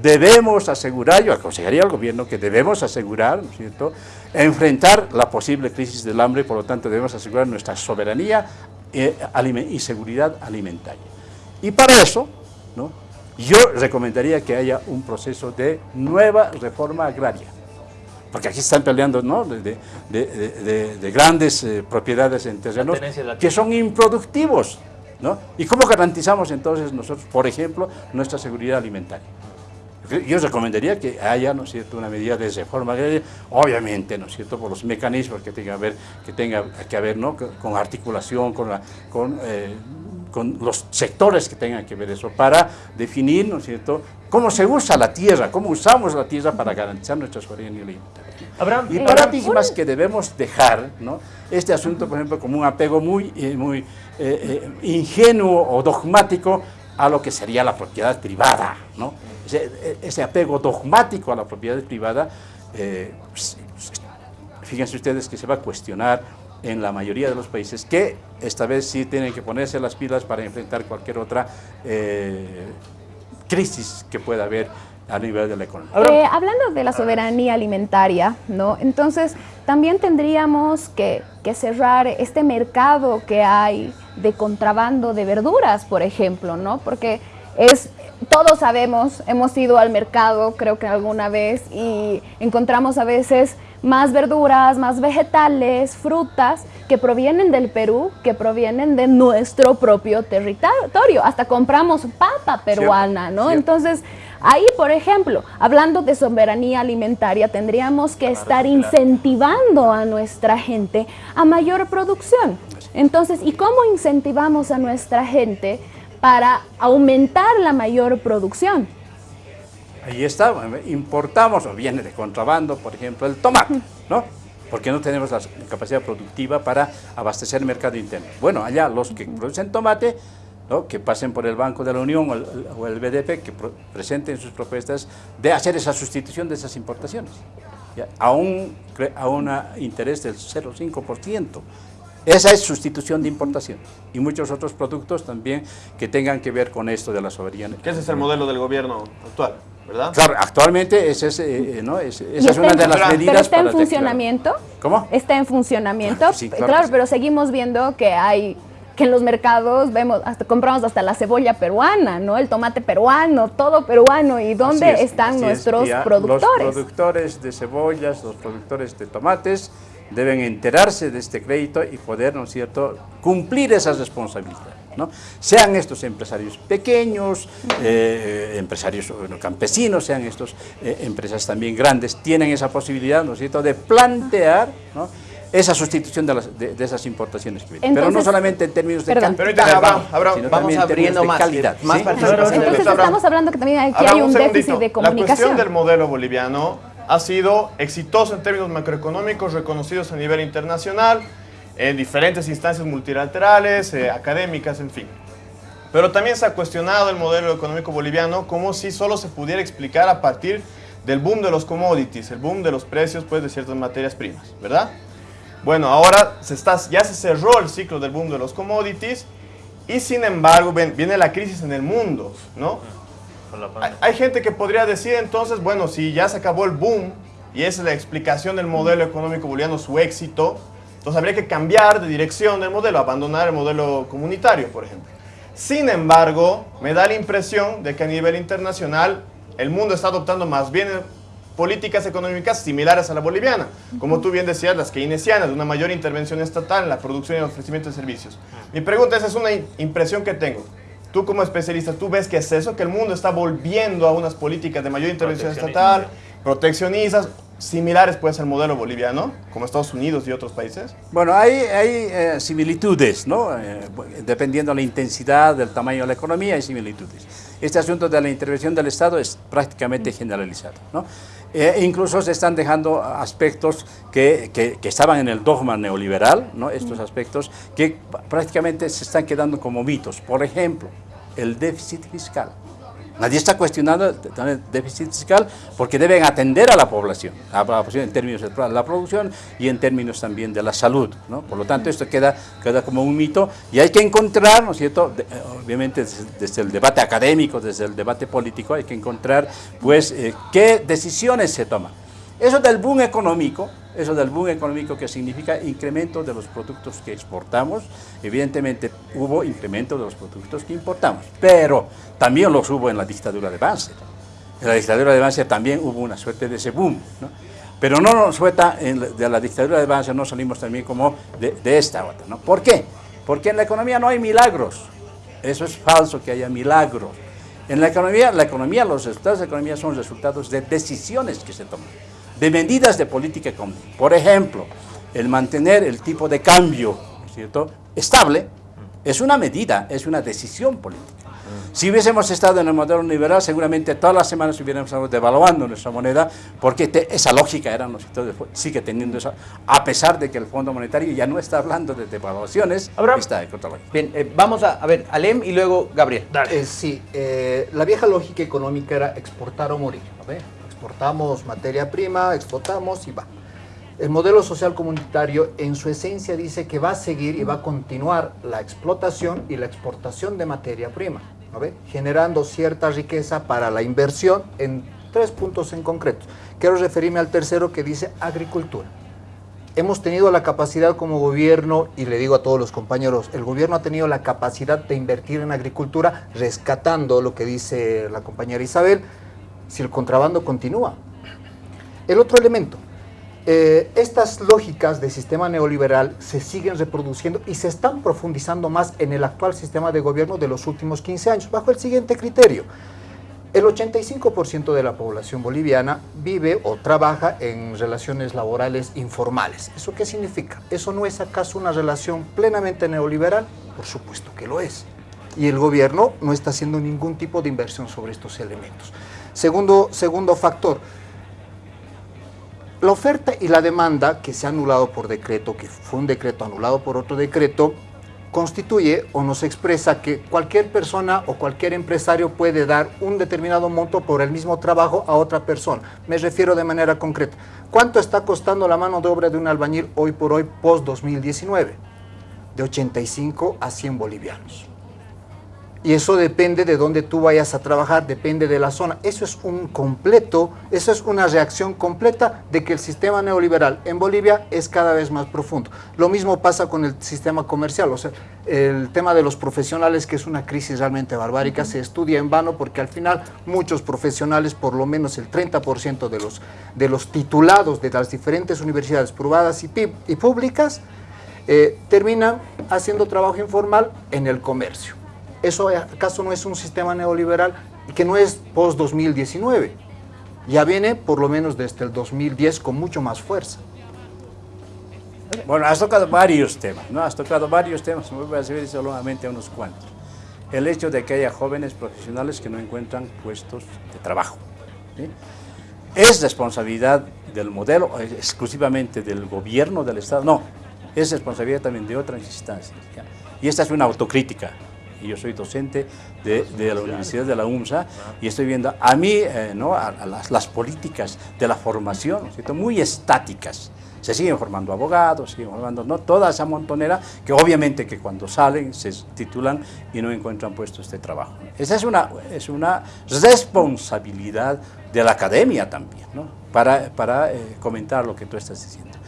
debemos asegurar, yo aconsejaría al gobierno que debemos asegurar, ¿no es cierto?, enfrentar la posible crisis del hambre y por lo tanto debemos asegurar nuestra soberanía eh, y seguridad alimentaria. Y para eso, ¿no? Yo recomendaría que haya un proceso de nueva reforma agraria, porque aquí están peleando ¿no? de, grandes eh, propiedades en terrenos que son improductivos. ¿no? ¿Y cómo garantizamos entonces nosotros, por ejemplo, nuestra seguridad alimentaria? Yo recomendaría que haya, ¿no es cierto?, una medida de reforma agraria, obviamente, ¿no es cierto?, por los mecanismos que tenga, que, tenga que haber, ¿no?, con articulación, con, la, con eh, con los sectores que tengan que ver eso, para definir, ¿no es cierto?, cómo se usa la tierra, cómo usamos la tierra para garantizar nuestra soberanía alimentaria. Y paradigmas que debemos dejar, ¿no? Este asunto, por ejemplo, como un apego muy, eh, muy eh, eh, ingenuo o dogmático a lo que sería la propiedad privada, ¿no? Ese, apego dogmático a la propiedad privada, pues, fíjense ustedes que se va a cuestionar en la mayoría de los países que esta vez sí tienen que ponerse las pilas para enfrentar cualquier otra eh, crisis que pueda haber a nivel de la economía. Eh, hablando de la soberanía alimentaria, ¿no? entonces también tendríamos que, que, cerrar este mercado que hay de contrabando de verduras, por ejemplo, ¿no? porque es, todos sabemos, hemos ido al mercado creo que alguna vez y encontramos a veces más verduras, más vegetales, frutas que provienen del Perú, que provienen de nuestro propio territorio. Hasta compramos papa peruana, ¿no? Entonces, ahí, por ejemplo, hablando de soberanía alimentaria, tendríamos que estar incentivando a nuestra gente a mayor producción. Entonces, ¿y cómo incentivamos a nuestra gente para aumentar la mayor producción? Ahí está, importamos o viene de contrabando, por ejemplo, el tomate, ¿no? Porque no tenemos la capacidad productiva para abastecer el mercado interno. Bueno, allá los que producen tomate, ¿no? que pasen por el Banco de la Unión o el, BDP, que presenten sus propuestas de hacer esa sustitución de esas importaciones, A, un, a un interés del 0,5%. Esa es sustitución de importación y muchos otros productos también que tengan que ver con esto de la soberanía. ¿Qué ese es el modelo del gobierno actual? ¿verdad? Claro, actualmente ese es, eh, ¿no? es, esa es una de las medidas. ¿Pero está en funcionamiento? ¿Cómo? Está en funcionamiento. Claro, pero seguimos viendo que hay que en los mercados vemos, hasta compramos hasta la cebolla peruana, ¿no? El tomate peruano, todo peruano. ¿Y dónde están nuestros productores? Los productores de cebollas, los productores de tomates deben enterarse de este crédito y poder, ¿no es cierto?, cumplir esa responsabilidad. ¿no? Sean estos empresarios pequeños, eh, empresarios campesinos, sean estos eh, empresas también grandes, tienen esa posibilidad, ¿no es cierto?, de plantear, ¿no? Esa sustitución de, las, de, esas importaciones que vienen. Pero no solamente en términos de cantidad, sino también en términos de calidad. Entonces estamos hablando que también aquí hay un déficit de comunicación. La cuestión del modelo boliviano ha sido exitoso en términos macroeconómicos reconocidos a nivel internacional, en diferentes instancias multilaterales, eh, académicas, en fin. Pero también se ha cuestionado el modelo económico boliviano como si solo se pudiera explicar a partir del boom de los commodities, el boom de los precios pues, de ciertas materias primas, ¿verdad? Bueno, ahora se está, ya se cerró el ciclo del boom de los commodities y sin embargo viene la crisis en el mundo, ¿no? Hay, gente que podría decir entonces, bueno, si ya se acabó el boom y esa es la explicación del modelo económico boliviano, su éxito, entonces habría que cambiar de dirección del modelo, abandonar el modelo comunitario, por ejemplo. Sin embargo, me da la impresión de que a nivel internacional el mundo está adoptando más bien políticas económicas similares a la boliviana, como tú bien decías, las keynesianas, de una mayor intervención estatal en la producción y el ofrecimiento de servicios. Mi pregunta es, es una impresión que tengo. Tú como especialista, ¿tú ves que es eso? ¿Que el mundo está volviendo a unas políticas de mayor intervención estatal, proteccionistas, similares puede ser el modelo boliviano, como Estados Unidos y otros países? Bueno, hay, hay eh, similitudes, ¿no? Eh, dependiendo de la intensidad, del tamaño de la economía, hay similitudes. Este asunto de la intervención del Estado es prácticamente generalizado, ¿no? Eh, incluso se están dejando aspectos que, que, que, estaban en el dogma neoliberal, ¿no? estos aspectos que prácticamente se están quedando como mitos. Por ejemplo, el déficit fiscal. Nadie está cuestionando el déficit fiscal porque deben atender a la población, a la población en términos de la producción y en términos también de la salud. ¿no? Por lo tanto, esto queda, queda como un mito y hay que encontrar, ¿no es cierto?, eh, obviamente desde, el debate académico, desde el debate político, hay que encontrar pues eh, qué decisiones se toman. Eso del boom económico, eso del boom económico que significa incremento de los productos que exportamos, evidentemente hubo incremento de los productos que importamos, pero también los hubo en la dictadura de Banzer. En la dictadura de Banzer también hubo una suerte de ese boom. Pero no nos suelta de la dictadura de Banzer, no salimos también como de, esta otra. ¿Por qué? Porque en la economía no hay milagros, eso es falso que haya milagros. En la economía, la economía, los resultados de la economía son resultados de decisiones que se toman de medidas de política económica. Por ejemplo, el mantener el tipo de cambio ¿cierto? estable es una medida, es una decisión política. Si hubiésemos estado en el modelo liberal, seguramente todas las semanas hubiéramos estado devaluando nuestra moneda, porque esa lógica era, ¿no? sigue teniendo eso, a pesar de que el Fondo Monetario ya no está hablando de devaluaciones, está de Bien, eh, vamos a, ver, Alem y luego Gabriel. Eh, sí, eh, la vieja lógica económica era exportar o morir, ¿no? Exportamos materia prima, exportamos y va. El modelo social comunitario en su esencia dice que va a seguir y va a continuar la explotación y la exportación de materia prima, ¿no ve? generando cierta riqueza para la inversión en tres puntos en concreto. Quiero referirme al tercero que dice agricultura. Hemos tenido la capacidad como gobierno, y le digo a todos los compañeros, el gobierno ha tenido la capacidad de invertir en agricultura, rescatando lo que dice la compañera Isabel, si el contrabando continúa. El otro elemento, eh, estas lógicas del sistema neoliberal se siguen reproduciendo y se están profundizando más en el actual sistema de gobierno de los últimos 15 años, bajo el siguiente criterio. El 85% de la población boliviana vive o trabaja en relaciones laborales informales. ¿Eso qué significa? ¿Eso no es acaso una relación plenamente neoliberal? Por supuesto que lo es. Y el gobierno no está haciendo ningún tipo de inversión sobre estos elementos. Segundo, segundo factor, la oferta y la demanda que se ha anulado por decreto, que fue un decreto anulado por otro decreto, constituye o nos expresa que cualquier persona o cualquier empresario puede dar un determinado monto por el mismo trabajo a otra persona. Me refiero de manera concreta. ¿Cuánto está costando la mano de obra de un albañil hoy por hoy post-2019? De 85 a 100 bolivianos y eso depende de dónde tú vayas a trabajar, depende de la zona. Eso es un completo, eso es una reacción completa de que el sistema neoliberal en Bolivia es cada vez más profundo. Lo mismo pasa con el sistema comercial, o sea, el tema de los profesionales, que es una crisis realmente barbárica, se estudia en vano porque al final muchos profesionales, por lo menos el 30% de los, de los titulados de las diferentes universidades privadas y, y públicas, eh, terminan haciendo trabajo informal en el comercio. ¿Eso acaso no es un sistema neoliberal que no es post-2019? Ya viene por lo menos desde el 2010 con mucho más fuerza. Bueno, has tocado varios temas, ¿no? Has tocado varios temas, me voy a decir solamente unos cuantos. El hecho de que haya jóvenes profesionales que no encuentran puestos de trabajo. ¿Es responsabilidad del modelo, exclusivamente del gobierno del Estado? No, es responsabilidad también de otras instancias. Y esta es una autocrítica y yo soy docente de, la Universidad de la UMSA y estoy viendo a mí, eh, ¿no? a, las, políticas de la formación, muy estáticas. Se siguen formando abogados, siguen formando ¿no? toda esa montonera que obviamente que cuando salen se titulan y no encuentran puestos de trabajo. Esa es una, es una responsabilidad de la academia también, ¿no? para, para eh, comentar lo que tú estás diciendo.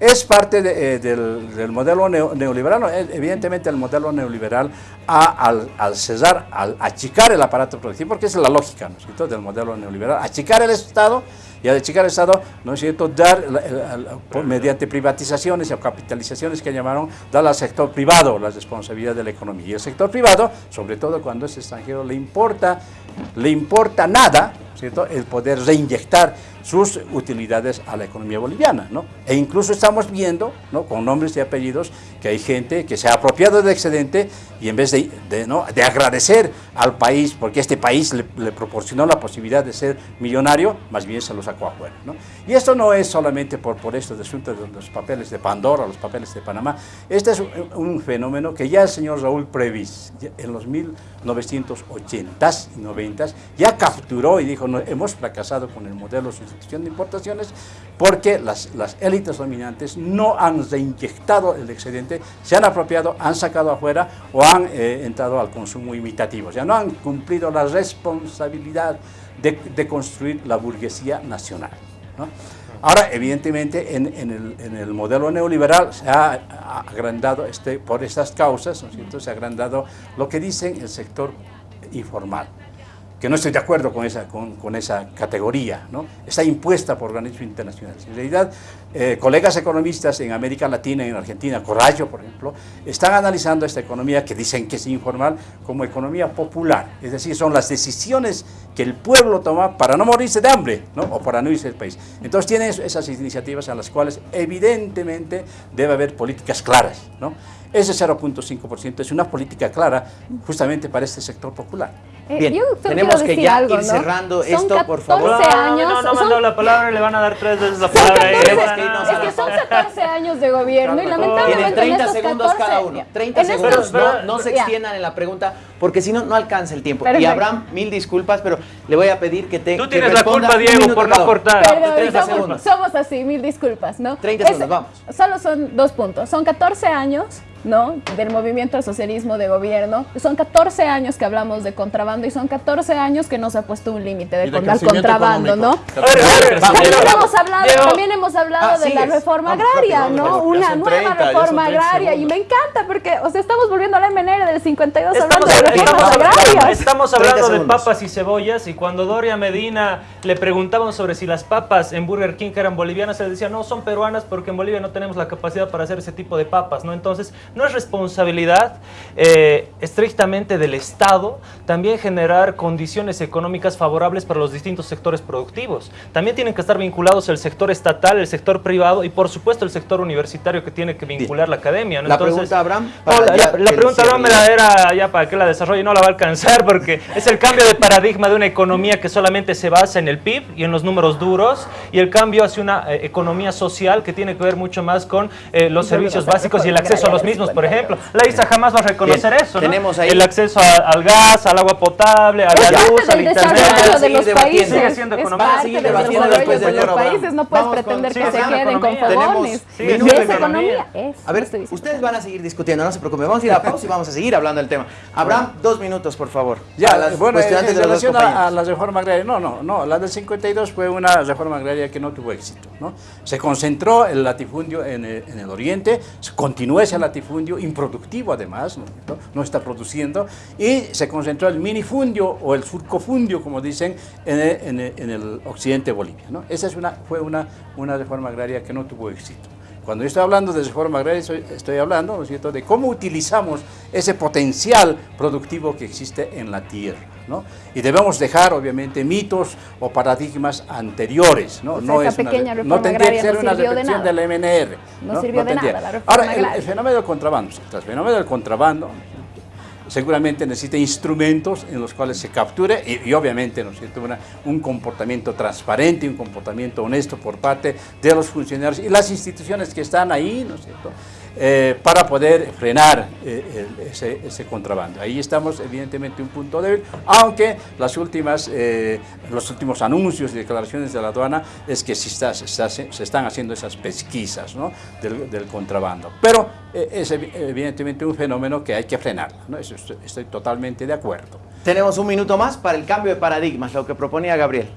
Es parte de, eh, del, del, modelo neoliberal. Eh, evidentemente el modelo neoliberal ha, al, al, cesar, al achicar el aparato productivo, porque es la lógica ¿no es cierto? del modelo neoliberal, achicar el Estado y achicar el Estado, ¿no es cierto?, dar, mediante privatizaciones o capitalizaciones que llamaron, dar al sector privado la responsabilidad de la economía. Y el sector privado, sobre todo cuando es extranjero, le importa, le importa nada, ¿cierto?, el poder reinyectar sus utilidades a la economía boliviana. ¿no? E incluso estamos viendo, ¿no? con nombres y apellidos, que hay gente que se ha apropiado del excedente y en vez de, ¿no? de agradecer al país, porque este país le, proporcionó la posibilidad de ser millonario, más bien se lo sacó afuera. ¿no? Y esto no es solamente por, por estos asuntos de los papeles de Pandora, los papeles de Panamá, este es un, un fenómeno que ya el señor Raúl Previs, en los 1980s y 90s, ya capturó y dijo, hemos fracasado con el modelo de importaciones porque las, élites dominantes no han reinyectado el excedente, se han apropiado, han sacado afuera o han eh, entrado al consumo imitativo. O sea, no han cumplido la responsabilidad de, de construir la burguesía nacional. Ahora, evidentemente, en, el, modelo neoliberal se ha agrandado, este, por estas causas, ¿no se ha agrandado lo que dicen el sector informal que no estoy de acuerdo con esa, con, esa categoría, ¿no? está impuesta por organismos internacionales. En realidad, eh, colegas economistas en América Latina y en Argentina, Corrallo, por ejemplo, están analizando esta economía que dicen que es informal como economía popular, es decir, son las decisiones que el pueblo toma para no morirse de hambre ¿no? o para no irse del país. Entonces tienen esas iniciativas a las cuales evidentemente debe haber políticas claras. ¿no? Ese 0.5% es una política clara justamente para este sector popular. Eh, Bien, tenemos que ya algo, ir ¿no? cerrando son esto, por favor. años, no, no, no son, mandó la palabra, le van a dar tres veces la palabra. 14, es que son 14 años de gobierno y lamentablemente Tienen 30 en estos segundos 14, cada uno. 30 en segundos. estos- no, no se extiendan en la pregunta porque si no, no alcanza el tiempo. Y. Abraham, mil disculpas, pero le voy a pedir que te Tú que tienes la culpa, Diego, minuto por no cortar. 30 somos, segundos. somos así, mil disculpas, ¿no? 30 Es- segundos, vamos. Solo son dos puntos. Son 14 años, ¿no? Del movimiento al socialismo de gobierno. Son 14 años que hablamos de contrabando y son 14 años que no se ha puesto un límite de Y de contrabando, ¿no? económico. A ver, a ver, También hemos hablado, también hemos hablado Ah, de la reforma agraria, ¿no? Una nueva 30, ya son reforma 30 agraria y me encanta porque, o sea, estamos volviendo a la MNR del 52 hablando de estamos hablando, agrarias. estamos 30 hablando de papas y cebollas y cuando Doria Medina le preguntaban sobre si las papas en Burger King eran bolivianas, él decía, no, son peruanas porque en Bolivia no tenemos la capacidad para hacer ese tipo de papas, ¿no? Entonces, no es responsabilidad eh, estrictamente del Estado también generar condiciones económicas favorables para los distintos sectores productivos. También tienen que estar vinculados el sector estatal, el sector privado y por supuesto el sector universitario que tiene que vincular la academia, ¿no? La pregunta, Abraham. no, para la, ya la- la pregunta no la era ya para que la desarrolle, no la va a alcanzar porque es el cambio de paradigma de una economía que solamente se basa en el PIB y en los números duros y el cambio hacia una eh, economía social que tiene que ver mucho más con eh, los servicios básicos y el acceso a los mismos, por ejemplo. La ISA jamás va a reconocer Bien, eso, ¿no? tenemos ahí- El acceso a- al gas, al agua potable, a la luz, al internet. desarrollo de los países. Sigue siendo es economía. parte Sigue desarrollo después de los señor Abraham. países. No puedes Vamos con- pretender sigue que se queden con fogones. Siendo es economía. economía. Es, A ver, ustedes van a seguir discutiendo, no se preocupen. Vamos a ir a pausa y vamos a seguir hablando del tema. Abraham, dos minutos, por favor. Ya, las bueno, en, en de relación a, a la reforma agraria, no, no, no, la del 52 fue una reforma agraria que no tuvo éxito, ¿no? Se concentró el latifundio en el, en el oriente, se continúa ese latifundio improductivo además, ¿no? ¿no? No está produciendo, y se concentró el minifundio o el surcofundio, como dicen, en el, en el- en el occidente de Bolivia, ¿no? Esa es una, fue una, una reforma agraria que no tuvo éxito. Cuando yo estoy hablando de reforma agraria, estoy, estoy hablando, ¿no es cierto?, de cómo utilizamos ese potencial productivo que existe en la tierra, ¿no? Y debemos dejar, obviamente, mitos o paradigmas anteriores, ¿no? O sea, no esa es una pequeña re- reforma no tendría que agraria ser no una de repetición nada. del MNR. No sirvió de tendría. nada la reforma Ahora, el- el, agraria. fenómeno del contrabando, el fenómeno del contrabando seguramente necesita instrumentos en los cuales se capture y, obviamente ¿no? Una- un comportamiento transparente, un comportamiento honesto por parte de los funcionarios y las instituciones que están ahí, ¿no es cierto? Eh, para poder frenar eh, el- ese, ese contrabando. Ahí estamos evidentemente un punto débil, aunque las últimas, eh, los últimos anuncios y declaraciones de la aduana es que está- se, está- se están haciendo esas pesquisas ¿no? del, del contrabando. Pero es evi- evidentemente un fenómeno que hay que frenar, ¿no? Eso estoy, estoy totalmente de acuerdo. Tenemos un minuto más para el cambio de paradigmas, lo que proponía Gabriel.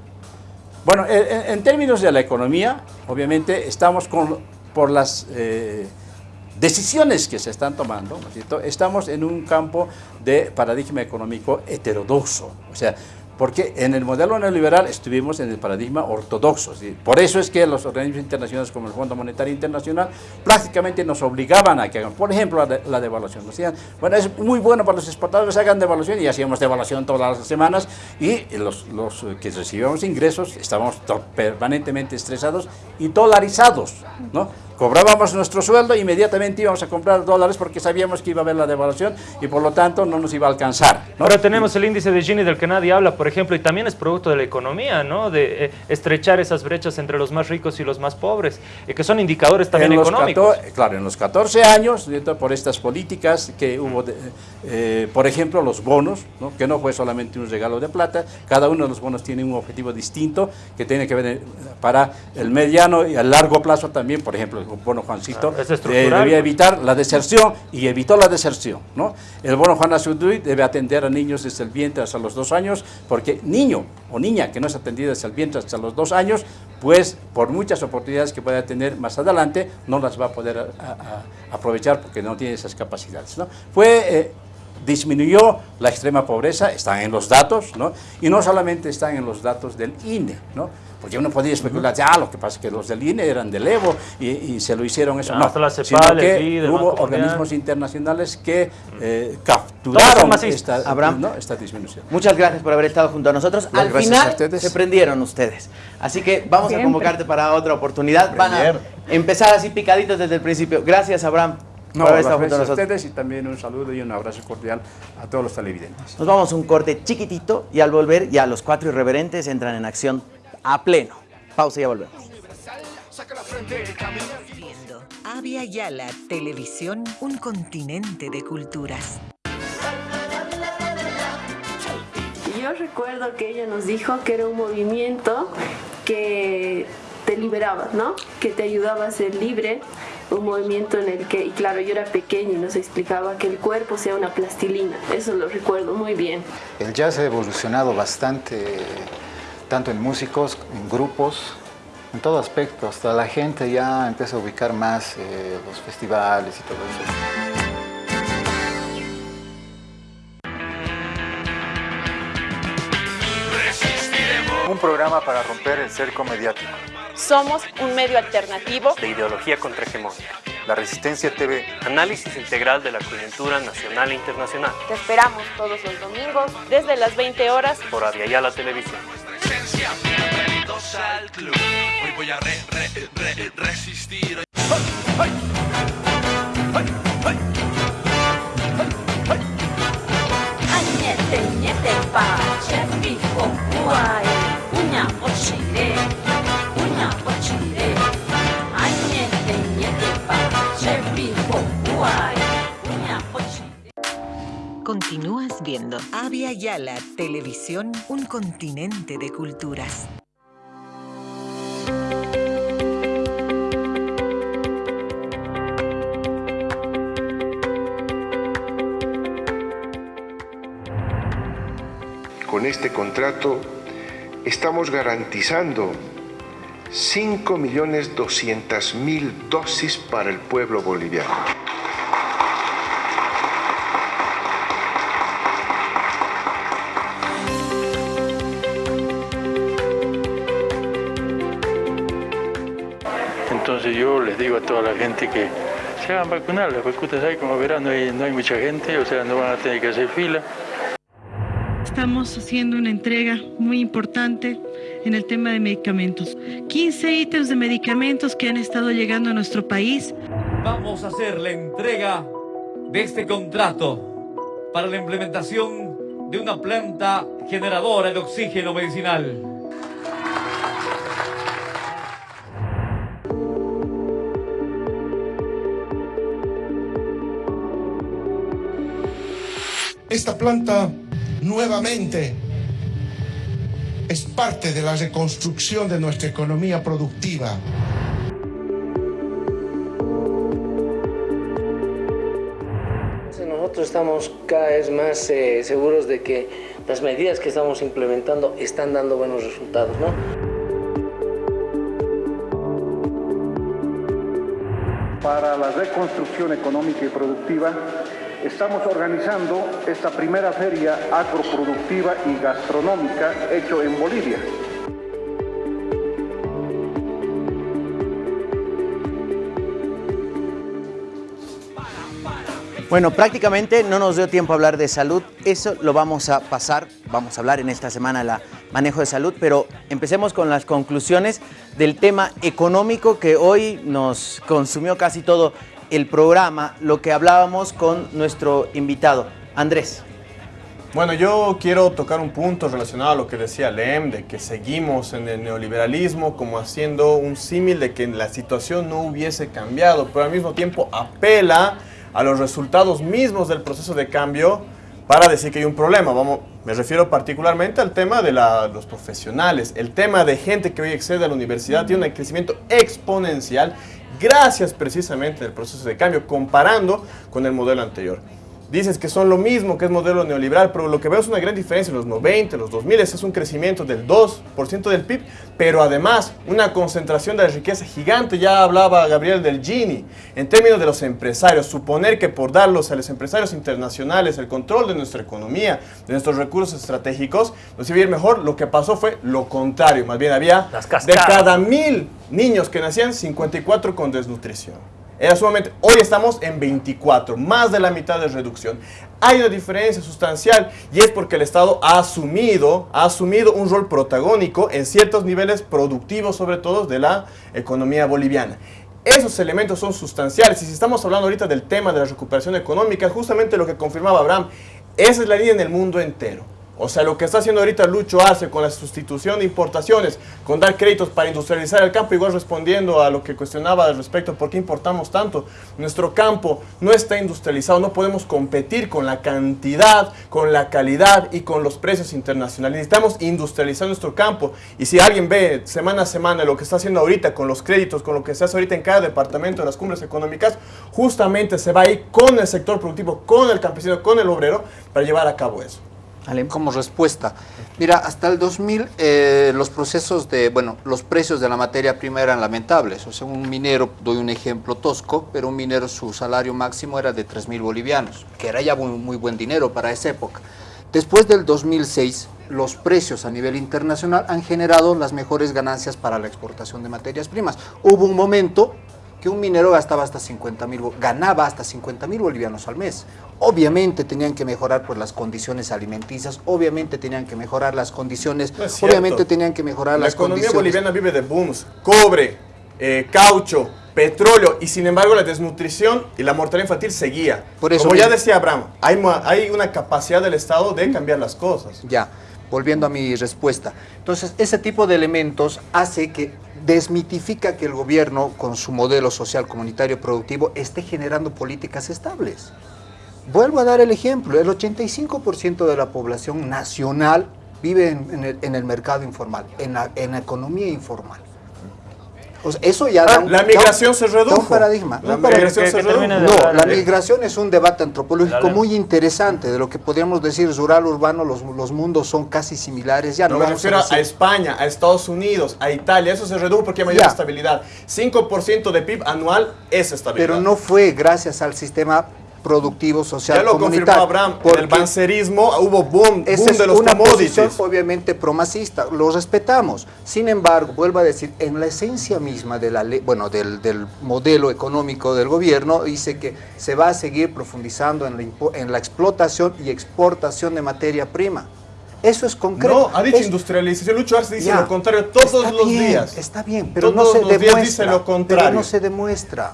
Bueno, en, términos de la economía, obviamente estamos con por las decisiones que se están tomando, ¿no estamos en un campo de paradigma económico heterodoxo. O sea, porque en el modelo neoliberal estuvimos en el paradigma ortodoxo. Por eso es que los organismos internacionales como el Fondo Monetario Internacional prácticamente nos obligaban a que hagamos, por ejemplo, la, devaluación. Decían, bueno, es muy bueno para los exportadores hagan devaluación y hacíamos devaluación todas las semanas y los, los que recibíamos ingresos estábamos permanentemente estresados y dolarizados, ¿no? Cobrábamos nuestro sueldo e inmediatamente íbamos a comprar dólares porque sabíamos que iba a haber la devaluación y por lo tanto no nos iba a alcanzar. Ahora tenemos el índice de Gini del que nadie habla, por ejemplo, y también es producto de la economía, ¿no? De eh, estrechar esas brechas entre los más ricos y los más pobres, y que son indicadores también económicos. claro, en los 14 años, por estas políticas que hubo, eh, por ejemplo, los bonos, ¿no? que no fue solamente un regalo de plata, cada uno de los bonos tiene un objetivo distinto que tiene que ver eh, para el mediano y el largo plazo también, por ejemplo, bono Juancito, ah, debía pues. evitar la deserción y evitó la deserción. ¿no? El bono Juan Azudui debe atender a niños desde el vientre hasta los dos años, porque niño o niña que no es atendido desde el vientre hasta los dos años, pues por muchas oportunidades que pueda tener más adelante, no las va a poder aprovechar porque no tiene esas capacidades. ¿no? Fue... Eh, disminuyó la extrema pobreza, están en los datos, ¿no? y no solamente están en los datos del INE, ¿no? Porque uno podía especular, ya, lo que pasa es que los del INE eran del Evo y, se lo hicieron eso. no, sino que hubo organismos internacionales que eh, capturaron esta, esta, disminución. Muchas gracias por haber estado junto a nosotros. Al final se prendieron ustedes. Así que vamos a convocarte para otra oportunidad. Van a empezar así picaditos desde el principio. Gracias, Abraham. No, por haber estado junto a ustedes y también un saludo y un abrazo cordial a todos los televidentes. Nos vamos a un corte chiquitito y al volver ya los cuatro irreverentes entran en acción a pleno. Pausa y ya volvemos. Viendo Avia Yala Televisión, un continente de culturas. Yo recuerdo que ella nos dijo que era un movimiento que te liberaba, ¿no? Que te ayudaba a ser libre, un movimiento en el que, y claro, yo era pequeña y nos explicaba que el cuerpo sea una plastilina, eso lo recuerdo muy bien. El jazz ha evolucionado bastante tanto en músicos, en grupos, en todo aspecto. Hasta la gente ya empieza a ubicar más eh, los festivales y todo eso. Un programa para romper el cerco mediático. Somos un medio alternativo de ideología contrahegemónica. La Resistencia TV. Análisis integral de la coyuntura nacional e internacional. Te esperamos todos los domingos desde las 20 horas por la Televisión via, bienvenidos al club. Hoy voy a re, re, re, resistir. ¡Ay, ay! ¡Ay! Niente, niente pace, mi fuoco guai, una bocciire, una bocciire. Continúas viendo Avia Yala Televisión, un continente de culturas. Con este contrato estamos garantizando 5.200.000 dosis para el pueblo boliviano. Yo les digo a toda la gente que se hagan vacunar, las vacunas hay, como verán, no hay, no hay mucha gente, o sea, no van a tener que hacer fila. Estamos haciendo una entrega muy importante en el tema de medicamentos. 15 ítems de medicamentos que han estado llegando a nuestro país. Vamos a hacer la entrega de este contrato para la implementación de una planta generadora de oxígeno medicinal. Esta planta nuevamente es parte de la reconstrucción de nuestra economía productiva. Nosotros estamos cada vez más eh, seguros de que las medidas que estamos implementando están dando buenos resultados. ¿no? para la reconstrucción económica y productiva, estamos organizando esta primera feria agroproductiva y gastronómica hecho en Bolivia. Bueno, prácticamente no nos dio tiempo a hablar de salud, eso lo vamos a pasar, vamos a hablar en esta semana la manejo de salud, pero empecemos con las conclusiones del tema económico que hoy nos consumió casi todo el programa, lo que hablábamos con nuestro invitado, Andrés. Bueno, yo quiero tocar un punto relacionado a lo que decía Lem, de que seguimos en el neoliberalismo como haciendo un símil de que la situación no hubiese cambiado, pero al mismo tiempo apela a los resultados mismos del proceso de cambio para decir que hay un problema. Vamos, me refiero particularmente al tema de los profesionales. El tema de gente que hoy accede a la universidad tiene un crecimiento exponencial gracias precisamente al proceso de cambio, comparando con el modelo anterior. Dices que son lo mismo, que es modelo neoliberal, pero lo que veo es una gran diferencia en los 90, los 2000, ese es un crecimiento del 2% del PIB, pero además una concentración de la riqueza gigante, ya hablaba Gabriel del Gini, en términos de los empresarios, suponer que por darlos a los empresarios internacionales el control de nuestra economía, de nuestros recursos estratégicos, nos iba a ir mejor, lo que pasó fue lo contrario, más bien había de cada mil niños que nacían, 54 con desnutrición. Era sumamente, hoy estamos en 24, más de la mitad de reducción. Hay una diferencia sustancial y es porque el Estado ha asumido, ha asumido un rol protagónico en ciertos niveles productivos, sobre todo de la economía boliviana. Esos elementos son sustanciales y si estamos hablando ahorita del tema de la recuperación económica, justamente lo que confirmaba Abraham, esa es la línea en el mundo entero. O sea, lo que está haciendo ahorita Lucho Arce con la sustitución de importaciones, con dar créditos para industrializar el campo, igual respondiendo a lo que cuestionaba al respecto, ¿por qué importamos tanto? Nuestro campo no está industrializado, no podemos competir con la cantidad, con la calidad y con los precios internacionales. Necesitamos industrializar nuestro campo. Y si alguien ve semana a semana lo que está haciendo ahorita con los créditos, con lo que se hace ahorita en cada departamento de las cumbres económicas, justamente se va a ir con el sector productivo, con el campesino, con el obrero, para llevar a cabo eso. Como respuesta, mira, hasta el 2000 eh, los procesos de, bueno, los precios de la materia prima eran lamentables. O sea, un minero, doy un ejemplo tosco, pero un minero su salario máximo era de 3 mil bolivianos, que era ya muy, muy buen dinero para esa época. Después del 2006, los precios a nivel internacional han generado las mejores ganancias para la exportación de materias primas. Hubo un momento que un minero gastaba hasta 50 mil, ganaba hasta 50 mil bolivianos al mes. Obviamente tenían que mejorar pues, las condiciones alimenticias, obviamente tenían que mejorar las condiciones, No obviamente tenían que mejorar La las economía condiciones. boliviana vive de booms, cobre, eh, caucho, petróleo y sin embargo la desnutrición y la mortalidad infantil seguía. Por eso Como ya decía Abraham, hay, hay una capacidad del Estado de cambiar las cosas. Ya, volviendo a mi respuesta. Entonces, ese tipo de elementos hace que desmitifica que el gobierno, con su modelo social comunitario productivo, esté generando políticas estables. Vuelvo a dar el ejemplo, el 85% de la población nacional vive en, el, mercado informal, en la, en economía informal. O sea, eso ya Ah, da un- la da un- migración se da un redujo. paradigma. La un paradigma. migración se redujo. No, la migración es un debate antropológico Dale. muy interesante, de lo que podríamos decir rural, urbano, los, los mundos son casi similares. Ya no, No me vamos refiero a, España, a Estados Unidos, a Italia. Eso se redujo porque hay mayor Ya. estabilidad. 5% de PIB anual es estabilidad. pero no fue gracias al sistema productivo social ya lo confirmó. Abraham. Porque el bancerismo hubo boom, esa boom es de los una commodities. posición obviamente promacista, lo respetamos. Sin embargo, vuelvo a decir, en la esencia misma de la ley, bueno, del, del modelo económico del gobierno, dice que se va a seguir profundizando en la, impo- en la explotación y exportación de materia prima. Eso es concreto. No, ha dicho Es- industrialización. Lucho Arce dice Ya. lo contrario todos los bien, días. Está bien, pero no Todos se los días demuestra. dice lo Pero contrario. no se demuestra.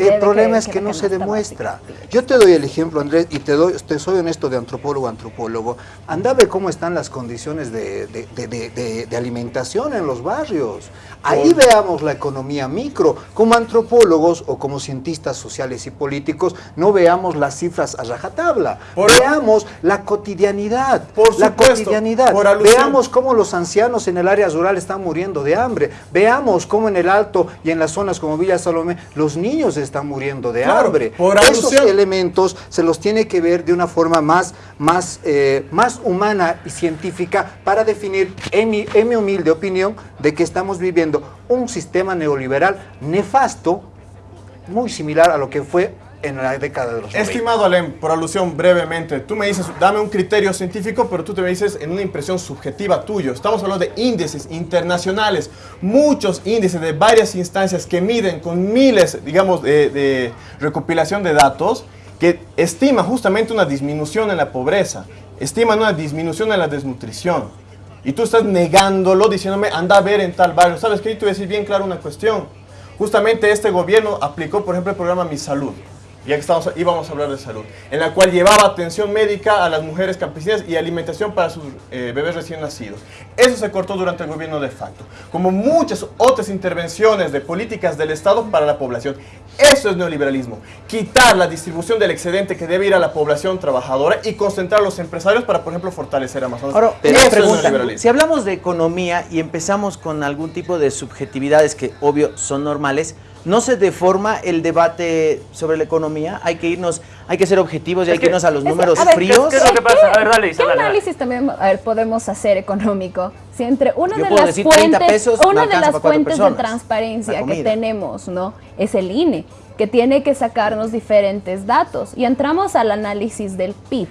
El problema que- es que que la no se demuestra. Yo te doy el ejemplo, Andrés, y te doy, te soy honesto de antropólogo a antropólogo. Anda a ver cómo están las condiciones de, de- de- de- de- de alimentación en los barrios. Ahí veamos la economía micro. Como antropólogos o como cientistas sociales y políticos, no veamos las cifras a rajatabla. Por- veamos la cotidianidad. Por la supuesto, cotidianidad. por alusión. Veamos cómo los ancianos en el área rural están muriendo de hambre. Veamos cómo en el Alto y en las zonas como Villa Salomé los niños están muriendo de Claro, hambre. por Esos alusión. elementos se los tiene que ver de una forma más, más, eh, más humana y científica para definir, en mi, en mi humilde opinión, de que estamos viviendo un sistema neoliberal nefasto muy similar a lo que fue en la década de los 90. Estimado Alem, por alusión brevemente, tú me dices, dame un criterio científico, pero tú te me dices en una impresión subjetiva tuyo. Estamos hablando de índices internacionales, muchos índices de varias instancias que miden con miles, digamos, de, de recopilación de datos, que estiman justamente una disminución en la pobreza, estiman una disminución en la desnutrición. Y tú estás negándolo, diciéndome, anda a ver en tal barrio. ¿Sabes qué? Voy a decir bien claro una cuestión. Justamente este gobierno aplicó, por ejemplo, el programa Mi Salud ya que estamos, íbamos a hablar de salud, en la cual llevaba atención médica a las mujeres campesinas y alimentación para sus eh, bebés recién nacidos. Eso se cortó durante el gobierno de facto, como muchas otras intervenciones de políticas del Estado para la población. Eso es neoliberalismo, quitar la distribución del excedente que debe ir a la población trabajadora y concentrar a los empresarios para, por ejemplo, fortalecer Amazonas. Ahora, Eso una es pregunta. neoliberalismo. Si hablamos de economía y empezamos con algún tipo de subjetividades que obvio son normales, ¿no se deforma el debate sobre la economía? Hay que irnos, hay que ser objetivos y hay que irnos a los números A ver, fríos. ¿Qué es lo que pasa? A ver, dale, Isa, ¿Qué dale, dale. análisis también a ver, podemos hacer económico? Si entre una Yo de las decir 30 fuentes, pesos una de las fuentes de transparencia La que tenemos, ¿no? Es el INE, que tiene que sacarnos diferentes datos. Y entramos al análisis del PIB,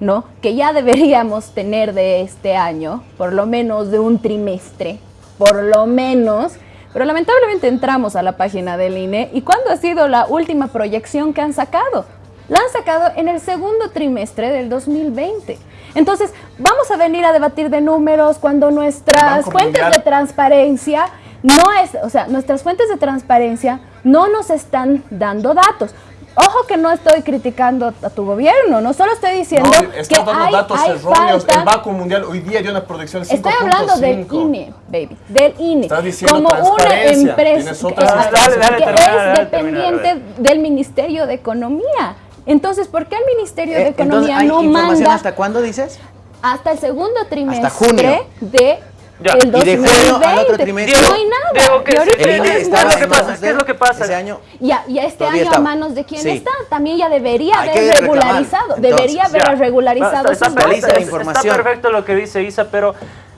¿no? Que ya deberíamos tener de este año, por lo menos de un trimestre, por lo menos. Pero lamentablemente entramos a la página del INE y ¿cuándo ha sido la última proyección que han sacado? La han sacado en el segundo trimestre del 2020. Entonces, vamos a venir a debatir de números cuando nuestras fuentes Mundial. de transparencia no es, o sea, nuestras fuentes de transparencia no nos están dando datos. Ojo que no estoy criticando a tu gobierno, no solo estoy diciendo No, que estás dando hay, datos hay erróneos. falta- El Banco Mundial hoy día dio una producción de 5.5. Estoy hablando del INE, baby, del INE. Estás diciendo como una empresa que, instancias. Dale, dale, que termina, es dale, termina, dependiente del Ministerio de Economía. Entonces, ¿por qué el Ministerio de Eh, entonces, Economía ¿hay no información manda hasta cuándo dices? hasta el segundo trimestre junio. de Ya. el Y de 2020? junio al otro trimestre. No hay nada. Diego, ¿qué, Y ahorita El INE no hay está ¿qué es lo que pasa? ¿Qué es lo que pasa? Ese año Ya, y este Todavía año a manos de quién Sí. está, también ya debería Hay haber regularizado, entonces. debería haber regularizado Está- está, está perfecto lo que dice Isa, pero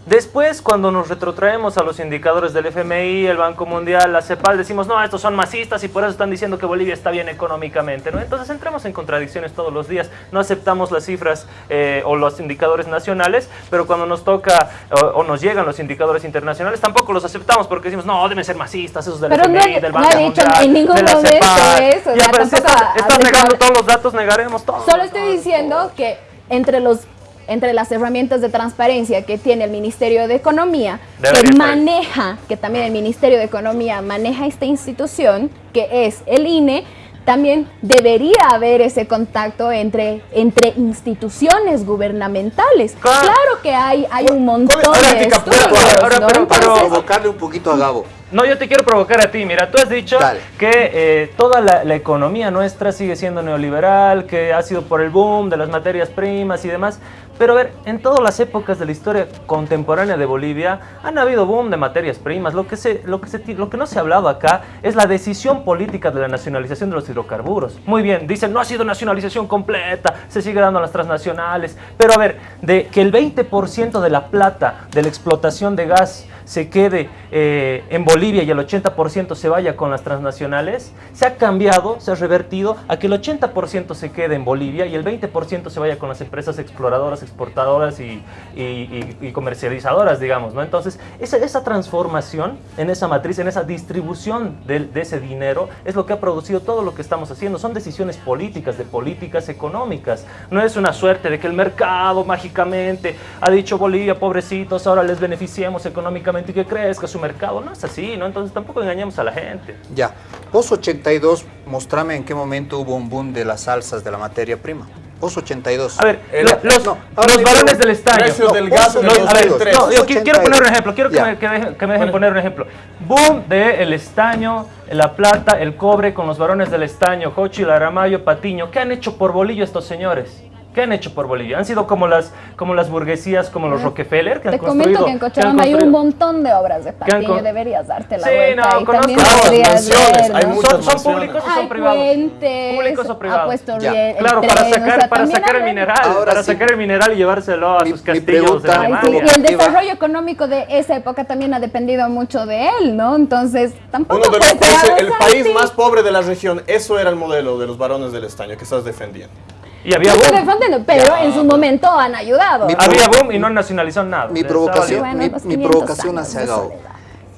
después cuando nos retrotraemos a los indicadores del FMI, el Banco Mundial, la CEPAL, decimos, no, estos son masistas y por eso están diciendo que Bolivia está bien económicamente, ¿no? Entonces entramos en contradicciones todos los días, no aceptamos las cifras eh, o los indicadores nacionales, pero cuando nos toca o, o nos llegan los indicadores internacionales, tampoco los aceptamos porque decimos, no, deben ser masistas, esos del Pero no FMI, del no Banco dicho Mundial, en ningún de la momento CEPAL". eso, Ya, pero si estás, estás negando todos los datos, negaremos todo. Solo estoy diciendo que entre los entre las herramientas de transparencia que tiene el Ministerio de Economía, Debería que maneja, que también el Ministerio de Economía maneja esta institución, que es el INE, también debería haber ese contacto entre, entre instituciones gubernamentales. Claro. Claro, que hay, hay un montón de estudios, Ahora, ¿no? pero- Entonces, provocarle un poquito a Gabo. No, yo te quiero provocar a ti. Mira, tú has dicho Dale. que eh, toda la, la economía nuestra sigue siendo neoliberal, que ha sido por el boom de las materias primas y demás. Pero a ver, en todas las épocas de la historia contemporánea de Bolivia han habido boom de materias primas. Lo que, se, lo, que se, lo que no se ha hablado acá es la decisión política de la nacionalización de los hidrocarburos. Muy bien, dicen, no ha sido nacionalización completa, se sigue dando a las transnacionales. Pero a ver, de que el 20% de la plata de la explotación de gas se quede eh, en Bolivia y el 80% se vaya con las transnacionales, se ha cambiado, se ha revertido a que el 80% se quede en Bolivia y el 20% se vaya con las empresas exploradoras, exportadoras y, y- y- comercializadoras, digamos, ¿no? Entonces, esa, esa transformación en esa matriz, en esa distribución de, de ese dinero, es lo que ha producido todo lo que estamos haciendo. Son decisiones políticas, de políticas económicas. No es una suerte de que el mercado mágicamente ha dicho Bolivia, pobrecitos, ahora les beneficiemos económicamente y que crezca su mercado. No es así, ¿no? Entonces tampoco engañemos a la gente. Ya. Post 82, mostrame en qué momento hubo un boom de las salsas de la materia prima. Post 82. A ver, El- lo- los, no, los varones del estaño. precio No, del gas en no, el a ver, 2003. no, yo qui- quiero poner un ejemplo, quiero que Ya. me, que me dejen, que me dejen poner un ejemplo. Boom de el estaño, la plata, el cobre con los varones del estaño, Jochi, Laramayo, Patiño. ¿Qué han hecho por bolillo estos señores? ¿Qué han hecho por Bolivia? Han sido como las, como las burguesías, como los Rockefeller, que han Te construido... comento que en han Cochabamba hay un montón de obras de han Patiño, con- deberías darte la Sí, vuelta no, y conozco hay ¿no? muchas ¿Son- públicos o son privados? puentes, ¿Públicos o privados? ha puesto Ya. bien el Claro, para o sacar, sea, para sacar el mineral, para sí. sacar el mineral y llevárselo a sus castillos de Ay, sí, Alemania. y el desarrollo económico de esa época también ha dependido mucho de él, ¿no? Entonces, tampoco Uno de los países, el país más pobre de la región, eso era el modelo de los varones del estaño que estás defendiendo. Y había boom. pero en su momento han ayudado. Había boom y no han nacionalizado nada. Mi provocación, libre. mi, los mi 500 provocación hacia Gao.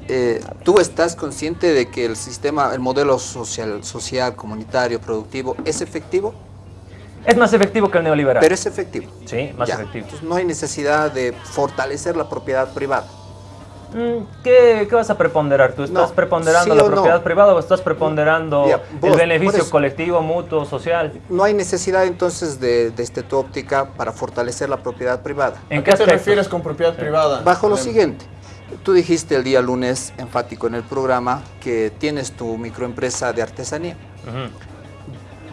Eh, ¿Tú estás consciente de que el sistema, el modelo social, social, comunitario, productivo, es efectivo? Es más efectivo que el neoliberal. Pero es efectivo. Sí, más Ya. efectivo. Entonces no hay necesidad de fortalecer la propiedad privada. Mm, ¿Qué, qué vas a preponderar? ¿Tú estás No, preponderando sí la no. propiedad privada o estás preponderando el vos, beneficio eso. colectivo, mutuo, social? No hay necesidad entonces de, desde tu óptica para fortalecer la propiedad privada. ¿En ¿A qué te refieres con propiedad privada? Bajo lo siguiente. Tú dijiste el día lunes, enfático en el programa, que tienes tu microempresa de artesanía.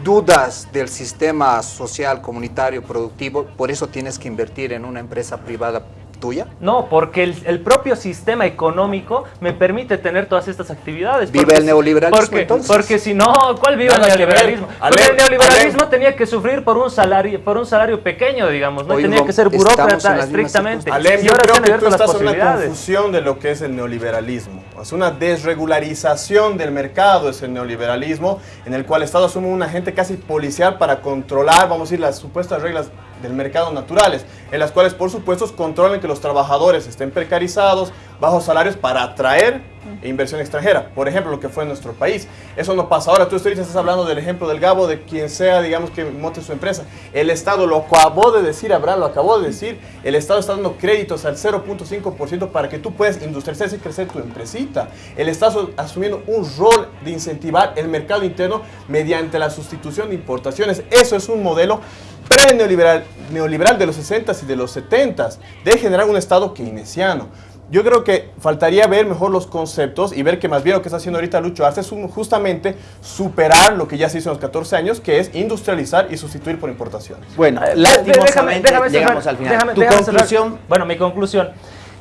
Dudas del sistema social, comunitario, productivo, por eso tienes que invertir en una empresa privada tuya. No, porque el, el propio sistema económico me permite tener todas estas actividades. ¿Vive Porque el neoliberalismo, Porque, entonces? porque si no, ¿cuál vive Nada el neoliberalismo? Porque el neoliberalismo tenía que sufrir por un salario, por un salario pequeño, digamos, no tenía que ser burócrata estrictamente. Alem, y yo ahora se creo que tú abierto las estás en una confusión de lo que es el neoliberalismo. Es una desregularización del mercado, es el neoliberalismo, en el cual el Estado asume un agente casi policial para controlar, vamos a decir, las supuestas reglas del mercado naturales, en las cuales, por supuesto, controlan que los trabajadores estén precarizados, bajos salarios para atraer inversión extranjera. Por ejemplo, lo que fue en nuestro país. Eso no pasa ahora. Tú estás hablando del ejemplo del Gabo, de quien sea, digamos, que monte su empresa. El Estado, lo acabó de decir, Abraham, lo acabó de decir, el Estado está dando créditos al 0.5% para que tú puedas industrializar y crecer tu empresita. El Estado asumiendo un rol de incentivar el mercado interno mediante la sustitución de importaciones. Eso es un modelo pre-neoliberal neoliberal de los 60s y de los 70s, de generar un Estado keynesiano. Yo creo que faltaría ver mejor los conceptos y ver que más bien lo que está haciendo ahorita Lucho Arce es un- justamente superar lo que ya se hizo en los 14 años, que es industrializar y sustituir por importaciones. Bueno, Eh, lastimosamente déjame- déjame llegamos cerrar, al final. déjame- tu déjame cerrar. conclusión, Bueno, mi conclusión.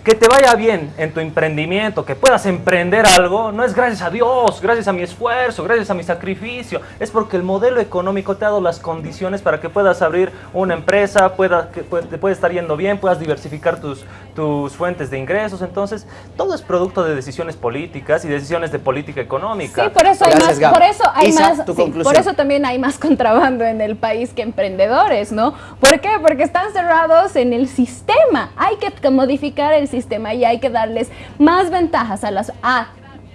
Que te vaya bien en tu emprendimiento, que puedas emprender algo, no es gracias a Dios, gracias a mi esfuerzo, gracias a mi sacrificio. Es porque el modelo económico te ha dado las condiciones para que puedas abrir una empresa, pueda, que puede- te puede estar yendo bien, puedas diversificar tus, tus fuentes de ingresos. Entonces, todo es producto de decisiones políticas y decisiones de política económica. Sí, por eso hay Gracias, más, por eso hay Isa, más, tu sí, conclusión. por eso también hay más contrabando en el país que emprendedores, ¿no? ¿Por qué? Porque están cerrados en el sistema. Hay que modificar el sistema y hay que darles más ventajas a las a,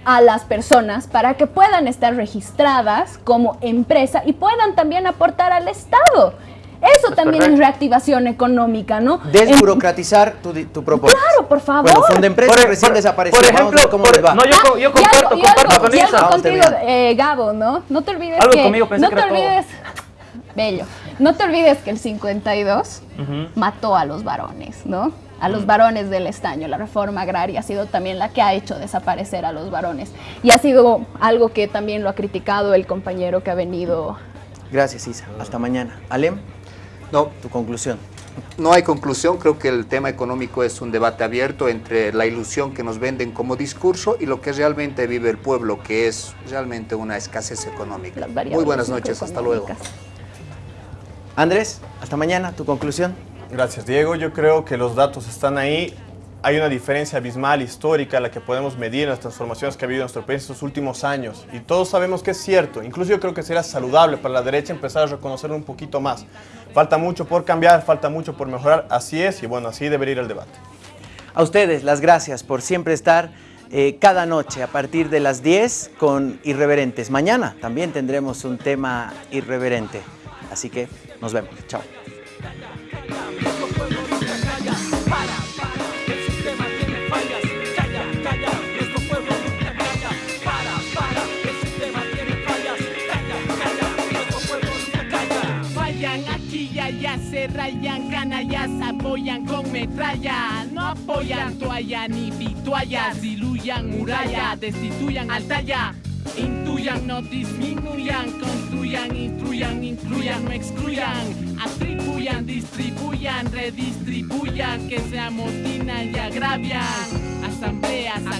a las personas para que puedan estar registradas como empresa y puedan también aportar al Estado. Eso también es reactivación económica, ¿no? desburocratizar tu, tu propuesta. Claro, por favor. Bueno, Por- recién por- desapareció. por Vamos a ver ejemplo, cómo por- les va. no, yo, co- yo comparto, algo- comparto algo- con y Isa. algo Vamos contigo, eh, Gabo, ¿no? No te olvides Algo que... conmigo, pensé no que te todo. olvides... Bello. No te olvides que el 52 Ujú. mató a los varones, ¿no? A los varones del estaño. La reforma agraria ha sido también la que ha hecho desaparecer a los varones. Y ha sido algo que también lo ha criticado el compañero que ha venido Gracias, Isa. Hasta mañana. Alem, No, tu conclusión. no hay conclusión. Creo que el tema económico es un debate abierto entre la ilusión que nos venden como discurso y lo que realmente vive el pueblo, que es realmente una escasez económica. Muy buenas noches, hasta luego. Andrés, hasta mañana. Tu conclusión. Gracias, Diego. Yo creo que los datos están ahí. Hay una diferencia abismal histórica la que podemos medir en las transformaciones que ha habido en nuestro país estos últimos años. Y todos sabemos que es cierto. Incluso yo creo que sería saludable para la derecha empezar a reconocerlo un poquito más. Falta mucho por cambiar, falta mucho por mejorar. Así es, y bueno, así debería ir el debate. A ustedes las gracias por siempre estar eh, cada noche a partir de las 10 con Irreverentes. Mañana también tendremos un tema irreverente. Así que nos vemos. Chao. Rayan, canallas, apoyan con metralla. No apoyan toalla ni vituallas, diluyan muralla, destituyan al talla. Intuyan, no disminuyan, construyan, instruyan, incluyan, no excluyan, atribuyan. Distribuyan, redistribuyan, que se amotinan y agravian. Asambleas,